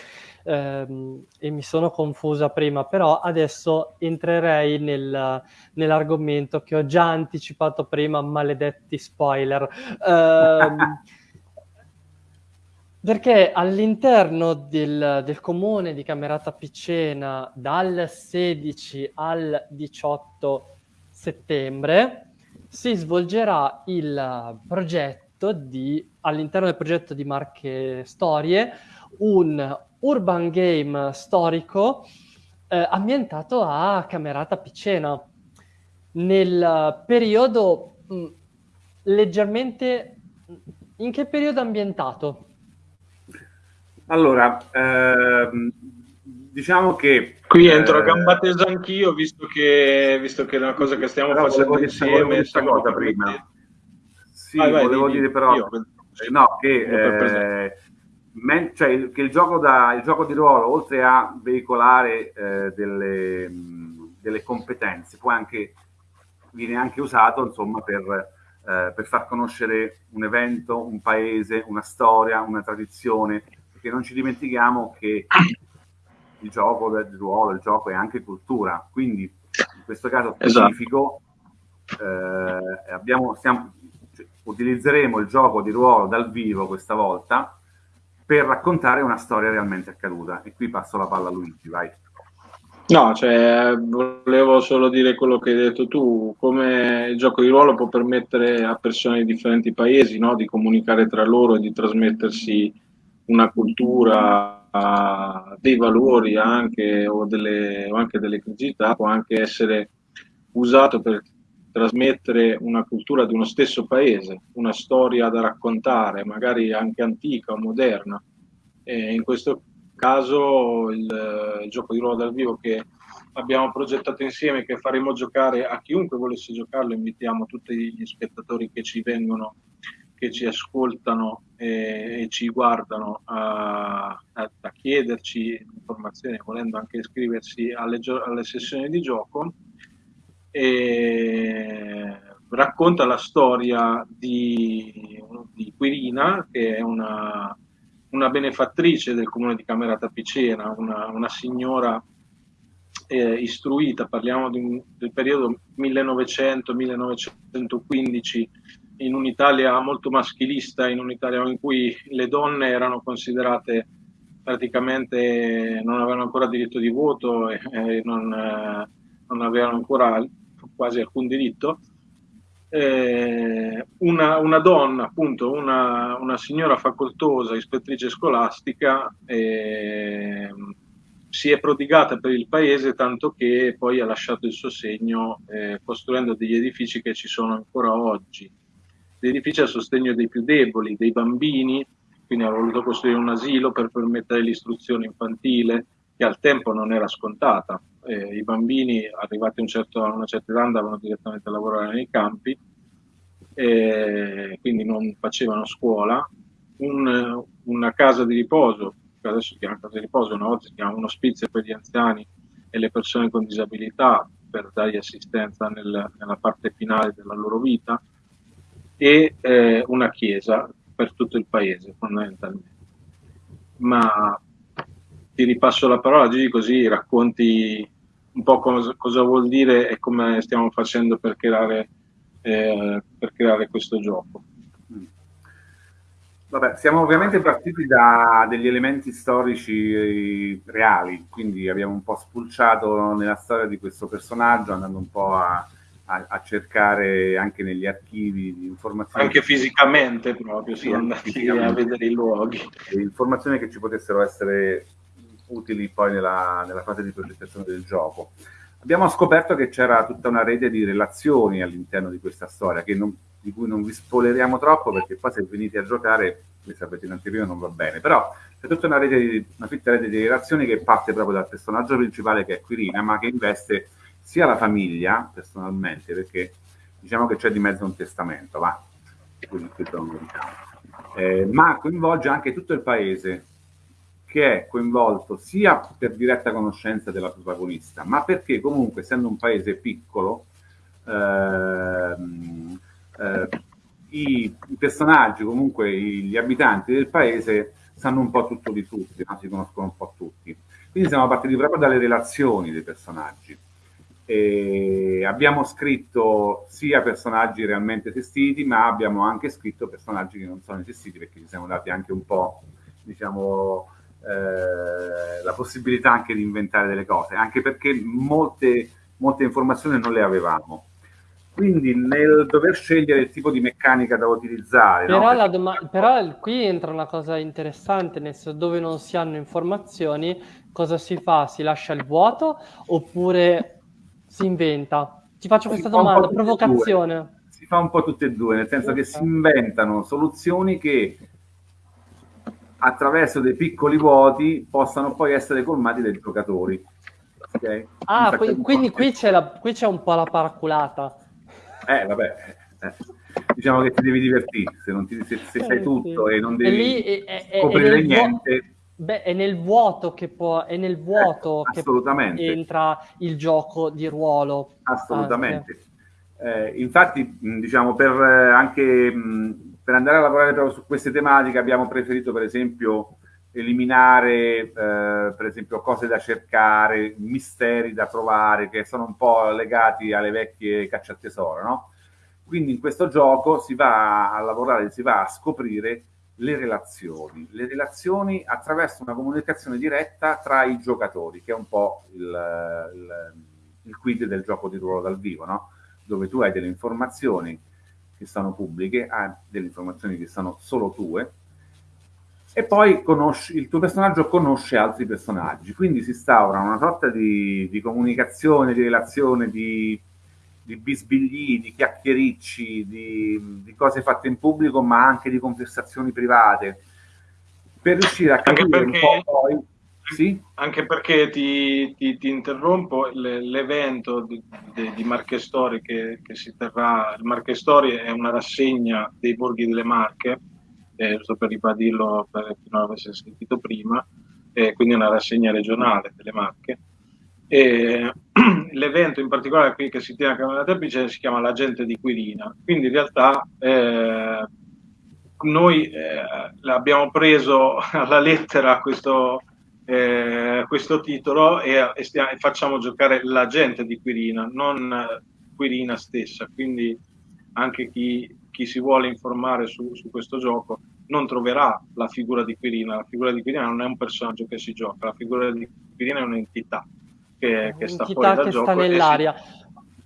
ehm, e mi sono confusa prima, però adesso entrerei nel, nell'argomento che ho già anticipato prima, maledetti spoiler. Eh, [LAUGHS] perché all'interno del, del, comune di Camerata Picena dal 16 al 18 settembre si svolgerà il progetto di, all'interno del progetto di Marche Storie, un urban game storico eh, ambientato a Camerata Picena, nel periodo mh, mm, leggermente... In che periodo ambientato? Allora, ehm, diciamo che... Qui entro a eh, gamba tesa anch'io, visto che, visto che è una cosa che stiamo facendo insieme. Questa cosa prima. Sì, vai, vai, volevo di, dire però... Io, no, che... Eh, men- cioè, che il gioco, da, il gioco di ruolo, oltre a veicolare eh, delle, mh, delle, competenze, poi anche, viene anche usato insomma, per, eh, per far conoscere un evento, un paese, una storia, una tradizione, perché non ci dimentichiamo che il gioco del ruolo, il gioco è anche cultura, quindi in questo caso esatto. specifico esatto. eh, abbiamo, stiamo, cioè, utilizzeremo il gioco di ruolo dal vivo questa volta per raccontare una storia realmente accaduta. E qui passo la palla a Luigi, vai. No, cioè, volevo solo dire quello che hai detto tu, come il gioco di ruolo può permettere a persone di differenti paesi no, di comunicare tra loro e di trasmettersi una cultura, dei valori anche o, delle, o anche delle criticità, può anche essere usato per trasmettere una cultura di uno stesso paese, una storia da raccontare, magari anche antica o moderna. E in questo caso il, il, gioco di ruolo dal vivo che abbiamo progettato insieme, che faremo giocare a chiunque volesse giocarlo, invitiamo tutti gli spettatori che ci vengono, che ci ascoltano e, e ci guardano a, a, a, chiederci informazioni, volendo anche iscriversi alle, alle sessioni di gioco e racconta la storia di, di Quirina, che è una, una, benefattrice del comune di Camerata Picena, una, una signora eh, istruita, parliamo di, del periodo 1900-1915, in un'Italia molto maschilista, in un'Italia in cui le donne erano considerate praticamente non avevano ancora diritto di voto e, e non, eh, non, avevano ancora quasi alcun diritto. Eh, una, una, donna, appunto, una, una, signora facoltosa, ispettrice scolastica, eh, si è prodigata per il paese tanto che poi ha lasciato il suo segno eh, costruendo degli edifici che ci sono ancora oggi, degli edifici a sostegno dei più deboli, dei bambini, quindi ha voluto costruire un asilo per permettere l'istruzione infantile, che al tempo non era scontata. Eh, I bambini arrivati a, un certo, a, una certa età andavano direttamente a lavorare nei campi, eh, quindi non facevano scuola. Un, una casa di riposo, che adesso si chiama casa di riposo, una volta si chiama un ospizio per gli anziani e le persone con disabilità per dargli assistenza nel, nella parte finale della loro vita, e eh, una chiesa per tutto il paese fondamentalmente. Ma ti ripasso la parola Gigi così racconti un po' cosa, cosa, vuol dire e come stiamo facendo per creare, eh, per creare questo gioco. Vabbè, siamo ovviamente partiti da degli elementi storici reali, quindi abbiamo un po' spulciato nella storia di questo personaggio, andando un po' a, a, a, cercare anche negli archivi di informazioni. Anche fisicamente proprio, sì, andati a vedere i luoghi. Informazioni che ci potessero essere utili poi nella, nella fase di progettazione del gioco. Abbiamo scoperto che c'era tutta una rete di relazioni all'interno di questa storia, non, di cui non vi spoileriamo troppo perché poi se venite a giocare, come sapete in anteprima non va bene, però c'è tutta una rete di, una fitta rete di relazioni che parte proprio dal personaggio principale che è Quirina, ma che investe sia la famiglia, personalmente, perché diciamo che c'è di mezzo un testamento, va, eh, ma coinvolge anche tutto il paese, che è coinvolto sia per diretta conoscenza della protagonista, ma perché comunque, essendo un paese piccolo, ehm, eh, i, i, personaggi, comunque gli abitanti del paese, sanno un po' tutto di tutti, no? si conoscono un po' tutti. Quindi siamo partiti proprio dalle relazioni dei personaggi. E abbiamo scritto sia personaggi realmente esistiti, ma abbiamo anche scritto personaggi che non sono esistiti perché ci siamo dati anche un po', diciamo, eh, la possibilità anche di inventare delle cose, anche perché molte, molte informazioni non le avevamo. Quindi nel dover scegliere il tipo di meccanica da utilizzare... Però, no? doma- però qui entra una cosa interessante, nel senso dove non si hanno informazioni, cosa si fa? Si lascia il vuoto oppure si inventa? Ti faccio questa domanda, provocazione. Si fa un po' tutte e due, nel senso okay. che si inventano soluzioni che attraverso dei piccoli vuoti possano poi essere colmati dai giocatori. Okay? Ah, qui, quindi qui c'è, la, qui c'è, un po' la paraculata. Eh, vabbè. Eh. Diciamo che ti devi divertire, se, non ti, se, se eh, sai tutto e non devi e lì, è, è, scoprire niente... Beh, è nel vuoto che può, è nel vuoto eh, che entra il gioco di ruolo. Assolutamente. Eh, infatti, diciamo, per eh, anche mh, per andare a lavorare proprio su queste tematiche abbiamo preferito, per esempio, eliminare, eh, per esempio, cose da cercare, misteri da trovare, che sono un po' legati alle vecchie cacciatesoro, no? Quindi in questo gioco si va a lavorare, si va a scoprire le relazioni, le relazioni attraverso una comunicazione diretta tra i giocatori, che è un po' il, il, il quid del gioco di ruolo dal vivo, no? dove tu hai delle informazioni che sono pubbliche, hai delle informazioni che sono solo tue, e poi conosci, il tuo personaggio conosce altri personaggi, quindi si instaura una sorta di, di comunicazione, di relazione, di di bisbigli, di chiacchiericci, di, di, cose fatte in pubblico, ma anche di conversazioni private, per riuscire a capire perché, un po' poi... Sì? Anche perché ti, ti, ti interrompo, l'evento di, di, di Marche Storie che, che, si terrà, il Marche Storie è una rassegna dei borghi delle Marche, eh, giusto per ribadirlo per chi non l'avesse sentito prima, eh, quindi è una rassegna regionale delle Marche, [CLEARS THROAT] l'evento in particolare qui che si tiene a Camera Terpice si chiama l'agente di Quirina, quindi in realtà eh, noi eh, abbiamo preso [LAUGHS] alla lettera questo, eh, questo titolo e, e, stiamo, e, facciamo giocare l'agente di Quirina, non Quirina stessa, quindi anche chi, chi si vuole informare su, su, questo gioco non troverà la figura di Quirina, la figura di Quirina non è un personaggio che si gioca, la figura di Quirina è un'entità che, che sta fuori dal che gioco. sta nell'aria.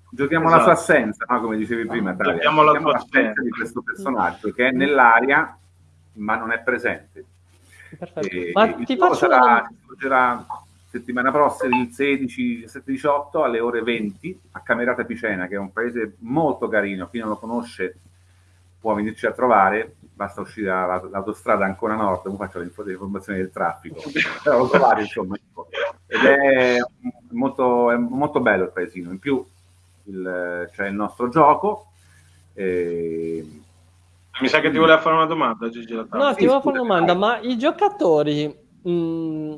Giochiamo esatto. la sua assenza, no? come dicevi prima, Talia. Giochiamo, Giochiamo l'assenza di questo personaggio che è nell'aria ma non è presente. Perfetto. Ma ti faccio sarà, una... settimana prossima il 16, 17, 18 alle ore 20 a Camerata Picena, che è un paese molto carino, chi non lo conosce può venirci a trovare, basta uscire dall'autostrada Ancona Nord, come faccio le informazioni del traffico, [LAUGHS] però lo trovate insomma, ed è molto, è molto bello il paesino, in più c'è il nostro gioco, eh, mi sa che ti voleva fare una domanda, Gigi. No, ti volevo fare una domanda, ma i giocatori mh, mm,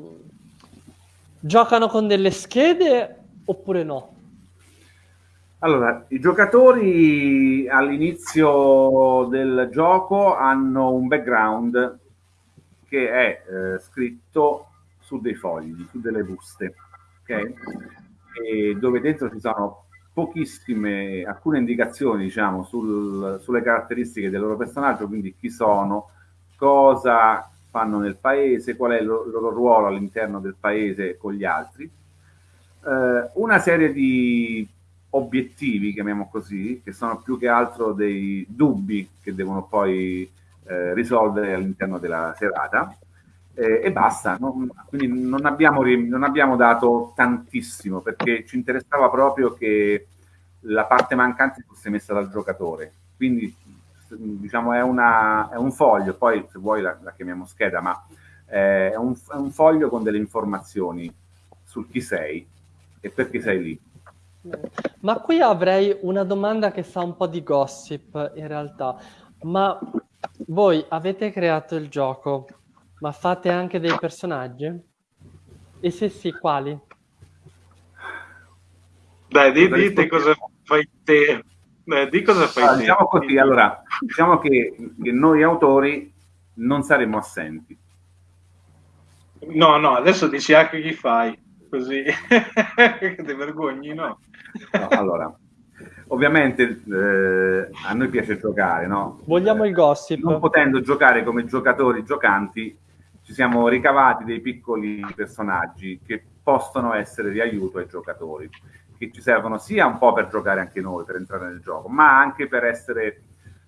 giocano con delle schede oppure no? Allora, i giocatori all'inizio del gioco hanno un background che è eh, scritto su dei fogli, su delle buste, ok? E dove dentro ci sono pochissime, alcune indicazioni diciamo, sul, sulle caratteristiche del loro personaggio, quindi chi sono, cosa fanno nel paese, qual è il loro, ruolo all'interno del paese con gli altri. Eh, una serie di obiettivi, chiamiamo così, che sono più che altro dei dubbi che devono poi eh, risolvere all'interno della serata. Eh, e basta, non, quindi non abbiamo, non abbiamo dato tantissimo perché ci interessava proprio che la parte mancante fosse messa dal giocatore. Quindi diciamo è, una, è un foglio, poi se vuoi la, la chiamiamo scheda, ma eh, è, un, è un foglio con delle informazioni sul chi sei e perché sei lì. Ma qui avrei una domanda che sa un po' di gossip in realtà. Ma voi avete creato il gioco, ma fate anche dei personaggi? E se sì, quali? Dai, di, dite cosa fai te. Beh, di cosa fai allora, Diciamo così, allora, diciamo che, che, noi autori non saremo assenti. No, no, adesso dici anche chi fai, così [LAUGHS] che ti vergogni, no? no allora, ovviamente eh, a noi piace giocare, no? Vogliamo il gossip. Non potendo giocare come giocatori giocanti, ci siamo ricavati dei piccoli personaggi che possono essere di aiuto ai giocatori che ci servono sia un po' per giocare anche noi, per entrare nel gioco, ma anche per essere,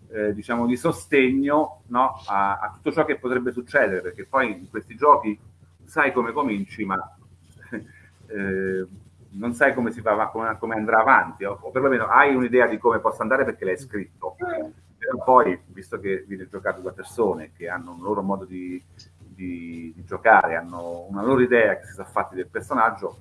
eh, diciamo, di sostegno no? a, a, tutto ciò che potrebbe succedere, perché poi in questi giochi sai come cominci, ma [LAUGHS] eh, non sai come, si va, come, come andrà avanti, o, o, perlomeno hai un'idea di come possa andare perché l'hai scritto. Però poi, visto che viene giocato da persone che hanno un loro modo di, di, di giocare, hanno una loro idea che si sono fatti del personaggio,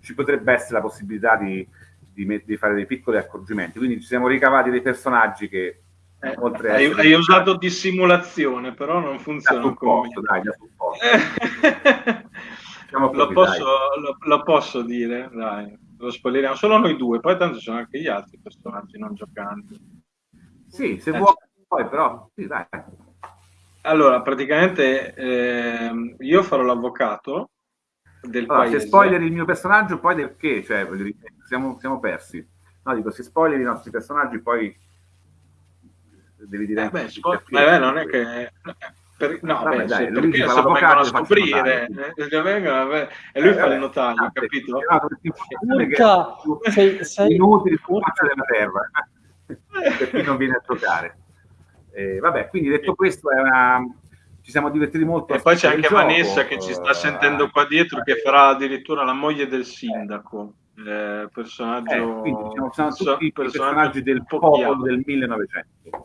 ci potrebbe essere la possibilità di, di, di, fare dei piccoli accorgimenti. Quindi ci siamo ricavati dei personaggi che eh, oltre hai, hai usato dissimulazione, però non funziona da supporto, dai, da supporto. lo, posso, lo, lo, posso, dire, dai, lo spoileriamo solo noi due, poi tanto ci sono anche gli altri personaggi non giocanti. Sì, se eh, vuoi, poi però, sì, dai. Allora, praticamente eh, io farò l'avvocato del allora, paese. Se spoiler il mio personaggio, poi del che? Cioè, siamo, siamo persi. No, dico, se spoiler i nostri personaggi, poi devi dire... Eh beh, spo- beh, non è che... Per, no, Vabbè, beh, dai, se, perché se lo vengono a scoprire eh, vengono, e lui eh, fa le notaie, eh, capito? Urca, sei, sei... inutili sul della terra [LAUGHS] per chi non viene a giocare. Eh, vabbè, quindi detto questo, è una, ci siamo divertiti molto. E poi c'è anche Vanessa che ci sta sentendo qua dietro, che farà addirittura la moglie del sindaco. Eh, personaggio eh, quindi, diciamo, sono tutti i personaggi del popolo del 1900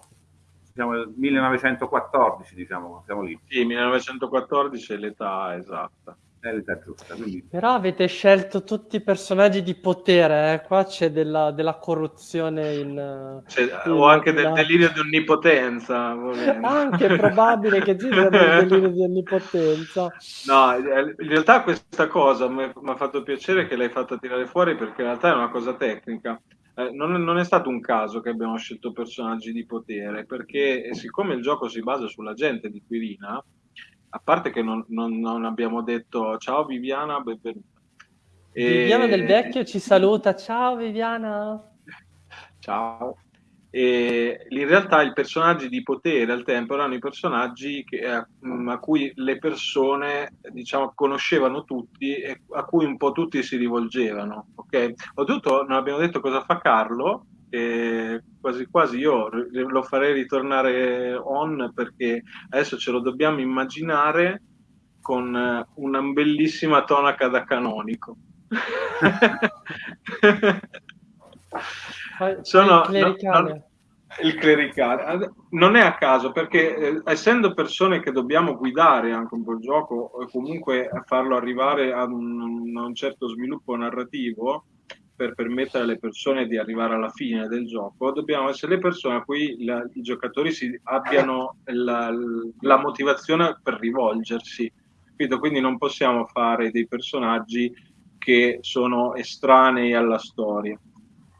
diciamo il 1914 diciamo siamo lì. Sì 1914 è l'età esatta è l'età giusta. Quindi... Però avete scelto tutti i personaggi di potere, eh? qua c'è della, della corruzione in, in, o anche in, del delirio di onnipotenza. [LAUGHS] Anche è probabile che ci sia del delirio di onnipotenza. No, in realtà questa cosa mi ha fatto piacere che l'hai fatta tirare fuori perché in realtà è una cosa tecnica. Eh, non, non, è stato un caso che abbiamo scelto personaggi di potere, perché siccome il gioco si basa sulla gente di Quirina, a parte che non, non, non abbiamo detto ciao Viviana, benvenuta. E... Viviana del Vecchio ci saluta, ciao Viviana. Ciao. E in realtà i personaggi di potere al tempo erano i personaggi che, a, a, cui le persone diciamo, conoscevano tutti e a cui un po' tutti si rivolgevano. Okay? Oltretutto non abbiamo detto cosa fa Carlo, e quasi quasi io lo farei ritornare on perché adesso ce lo dobbiamo immaginare con eh, una bellissima tonaca da canonico. [LAUGHS] Sono, il clericale. No, no, il clericale. Non è a caso perché eh, essendo persone che dobbiamo guidare anche un po' il gioco o comunque farlo arrivare a un, a un certo sviluppo narrativo, per permettere alle persone di arrivare alla fine del gioco, dobbiamo essere le persone a cui la, i giocatori si, abbiano la, la, motivazione per rivolgersi. Quindi non possiamo fare dei personaggi che sono estranei alla storia.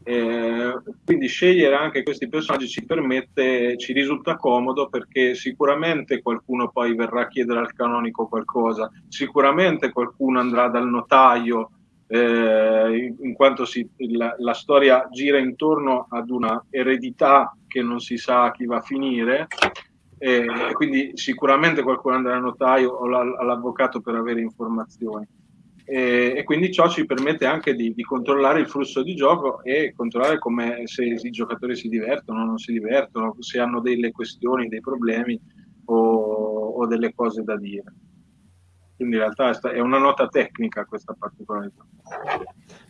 Eh, quindi scegliere anche questi personaggi ci permette, ci risulta comodo perché sicuramente qualcuno poi verrà a chiedere al canonico qualcosa, sicuramente qualcuno andrà dal notaio eh, in quanto si, la, la, storia gira intorno ad una eredità che non si sa a chi va a finire, e quindi sicuramente qualcuno andrà al notaio o all'avvocato per avere informazioni. E, e, quindi ciò ci permette anche di, di, controllare il flusso di gioco e controllare come se i giocatori si divertono o non si divertono, se hanno delle questioni, dei problemi o, o delle cose da dire quindi in realtà è una nota tecnica questa particolarità.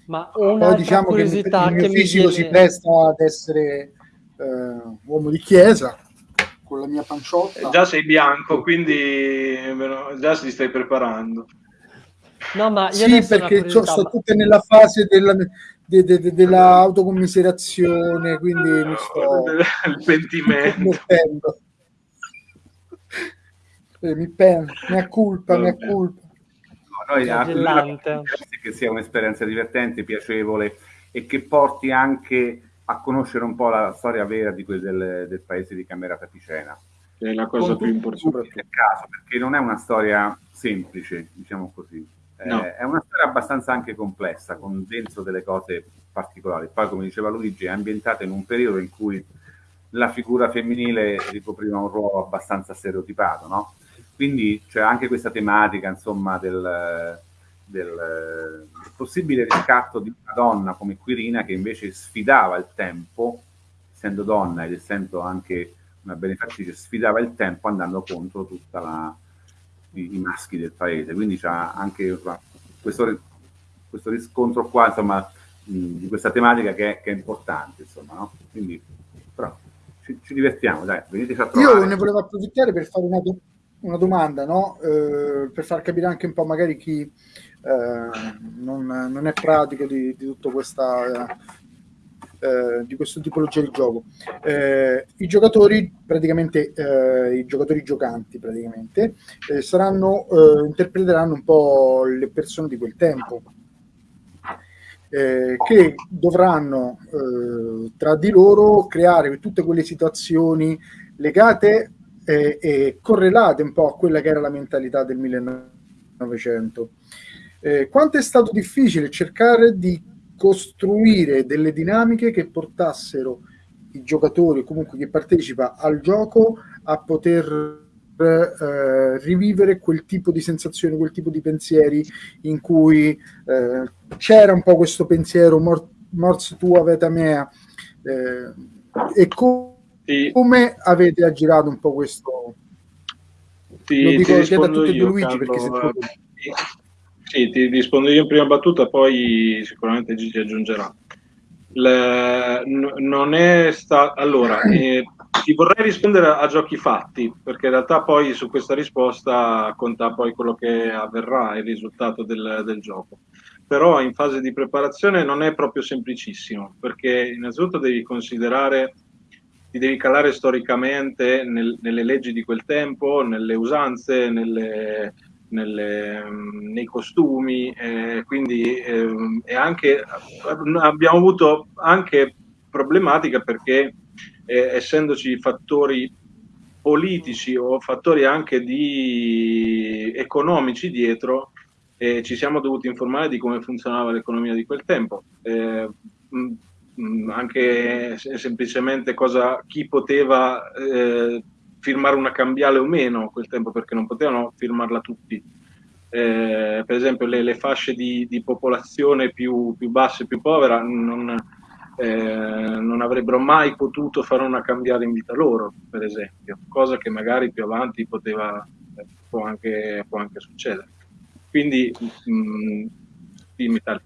Ma una diciamo curiosità che il mio che fisico viene... si presta ad essere eh, uomo di chiesa con la mia panciotta. Eh, già sei bianco, quindi già si stai preparando. No, ma io sì, perché sto tutte nella fase della, de, de, de, dell'autocommisserazione, quindi mi sto... [LAUGHS] Il pentimento eh, mi penso, mi acculpa, mi acculpa. No, noi a che sia un'esperienza divertente, piacevole e che porti anche a conoscere un po' la storia vera di quel del, del paese di Camerata Picena. Che è la cosa Con più importante. Nel caso, perché non è una storia semplice, diciamo così. No. Eh, è una storia abbastanza anche complessa, con dentro delle cose particolari. Poi, come diceva Luigi, è ambientata in un periodo in cui la figura femminile ricopriva un ruolo abbastanza stereotipato, no? Quindi c'è anche questa tematica, insomma, del, del, del, possibile riscatto di una donna come Quirina che invece sfidava il tempo, essendo donna ed essendo anche una benefattrice, sfidava il tempo andando contro tutti i, i, maschi del paese. Quindi c'è anche questo, questo riscontro qua, insomma, di questa tematica che è, che è importante, insomma, no? Quindi, però, ci, ci divertiamo, dai, veniteci a trovare. Io ne volevo approfittare per fare una domanda una domanda, no? eh, per far capire anche un po' magari chi eh, non, non, è pratico di, di tutto questa eh, di questo tipologia di gioco. Eh, I giocatori, praticamente eh, i giocatori giocanti, praticamente, eh, saranno, interpreteranno un po' le persone di quel tempo. che dovranno tra di loro creare tutte quelle situazioni legate eh, e correlate un po' a quella che era la mentalità del 1900. Eh, quanto è stato difficile cercare di costruire delle dinamiche che portassero i giocatori, comunque chi partecipa al gioco, a poter eh, rivivere quel tipo di sensazioni, quel tipo di pensieri in cui eh, c'era un po' questo pensiero mor- mors tua veta mea eh, e come sì. Come avete aggirato un po' questo? Ti, Lo dico ti a tutti io, Luigi Carlo, perché se Sì, ti rispondo io in prima battuta, poi sicuramente Gigi aggiungerà. N- non è stato allora, eh, ti vorrei rispondere a giochi fatti, perché in realtà poi su questa risposta conta poi quello che avverrà, il risultato del, del gioco. Però in fase di preparazione non è proprio semplicissimo, perché innanzitutto devi considerare, ti devi calare storicamente nel, nelle leggi di quel tempo, nelle usanze, nelle, nelle, nei costumi, eh, quindi eh, anche, abbiamo avuto anche problematica perché eh, essendoci fattori politici o fattori anche di economici dietro, eh, ci siamo dovuti informare di come funzionava l'economia di quel tempo. Eh, mh, mh, anche semplicemente cosa, chi poteva eh, firmare una cambiale o meno a quel tempo, perché non potevano firmarla tutti. Eh, per esempio le, le fasce di, di popolazione più, più, basse, più povera, non, eh, non avrebbero mai potuto fare una cambiale in vita loro, per esempio, cosa che magari più avanti poteva, eh, può, anche, può anche succedere. Quindi, mh, mm, dimmi tale.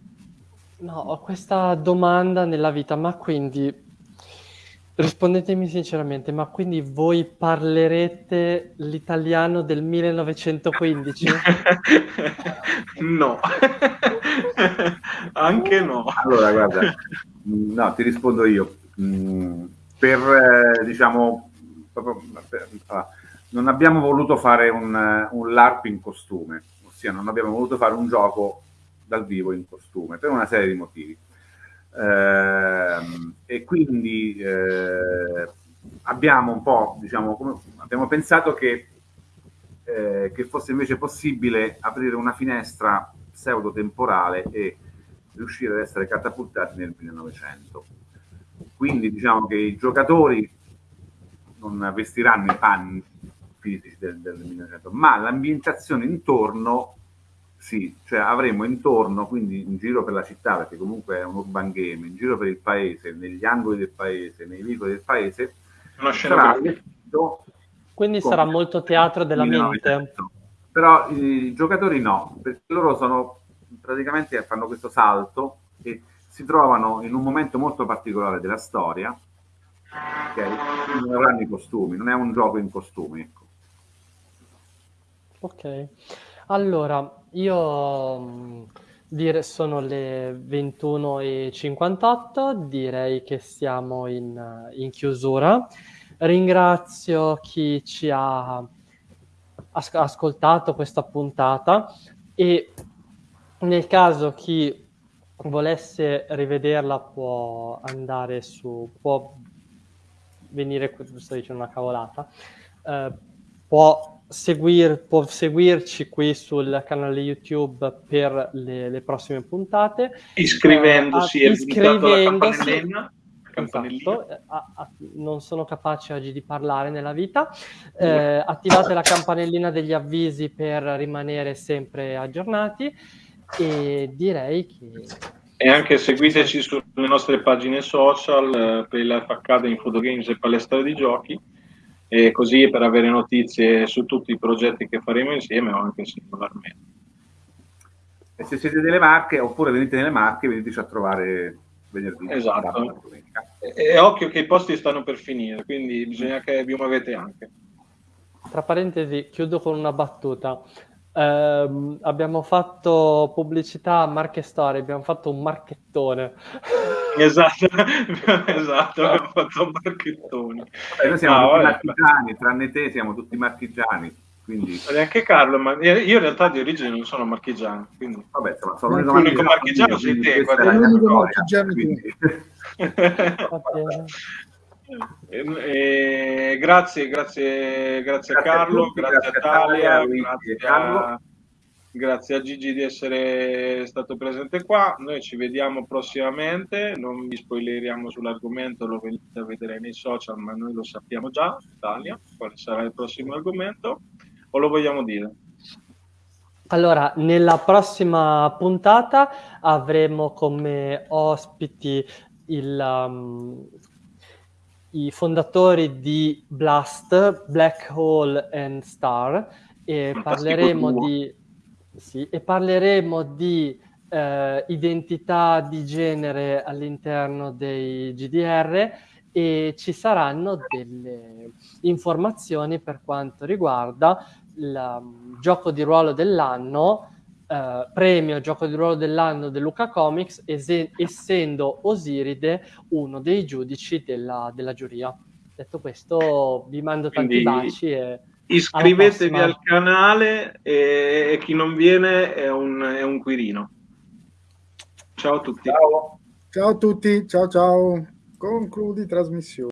No, ho questa domanda nella vita, ma quindi rispondetemi sinceramente, ma quindi voi parlerete l'italiano del 1915? [LAUGHS] no, anche no. Allora, guarda, No, ti rispondo io. Mm, per, eh, diciamo, proprio, per, ah, non abbiamo voluto fare un, un LARP in costume, ossia non abbiamo voluto fare un gioco dal vivo in costume, per una serie di motivi. Eh, e quindi eh, abbiamo un po', diciamo, come, abbiamo pensato che, eh, che fosse invece possibile aprire una finestra pseudo-temporale e riuscire ad essere catapultati nel 1900. Quindi diciamo che i giocatori non vestiranno i panni fisici del, del 1900, ma l'ambientazione intorno sì, cioè avremo intorno, quindi in giro per la città, perché comunque è un urban game, in giro per il paese, negli angoli del paese, nei vicoli del paese, sarà quindi sarà molto teatro della mente. Però i giocatori no, perché loro sono praticamente fanno questo salto e si trovano in un momento molto particolare della storia, okay? non avranno i costumi, non è un gioco in costumi. Ecco. Ok, allora io mm, dire sono le 21.58, direi che siamo in, in chiusura. Ringrazio chi ci ha ascoltato questa puntata e nel caso chi volesse rivederla può andare su, può venire, sto dicendo una cavolata, eh, può, seguir, può seguirci qui sul canale YouTube per le, le prossime puntate. Iscrivendosi eh, iscrivendosi. Esatto, eh, a, a, non sono capace oggi di parlare nella vita. Eh, attivate la campanellina degli avvisi per rimanere sempre aggiornati e direi che... E anche seguiteci sulle nostre pagine social eh, per Life Academy, Food Games e Palestra di Giochi, e così per avere notizie su tutti i progetti che faremo insieme o anche singolarmente. E se siete delle Marche, oppure venite nelle Marche, veniteci a trovare venerdì. Esatto. E, e occhio che i posti stanno per finire, quindi bisogna che vi muovete anche. Tra parentesi, chiudo con una battuta. Eh, abbiamo fatto pubblicità a Marche Story, abbiamo fatto un marchettone. [LAUGHS] Esatto, [LAUGHS] esatto, abbiamo fatto un marchettone. Vabbè, noi siamo no, tutti marchigiani, tranne te siamo tutti marchigiani. Quindi... Neanche Carlo, ma io in realtà di origine non sono marchigiano. Quindi... Vabbè, insomma, sono l'unico marchigiano sei te. L'unico marchigiano [LAUGHS] E, e, grazie, grazie, grazie, a Carlo, grazie, a Talia, grazie a, grazie a Gigi di essere stato presente qua. Noi ci vediamo prossimamente, non vi spoileriamo sull'argomento, lo venite a vedere nei social, ma noi lo sappiamo già, Talia, quale sarà il prossimo argomento, o lo vogliamo dire? Allora, nella prossima puntata avremo come ospiti il, um, i fondatori di Blast, Black Hole and Star, e parleremo di, sì, e parleremo di eh, identità di genere all'interno dei GDR e ci saranno delle informazioni per quanto riguarda il um, gioco di ruolo dell'anno, eh, premio gioco di ruolo dell'anno del Luca Comics, es- essendo Osiride uno dei giudici della, della giuria. Detto questo, vi mando tanti Quindi baci e iscrivetevi al canale e, e, chi non viene è un, è un Quirino. Ciao a tutti. Ciao. ciao a tutti, ciao ciao. Concludi trasmissione.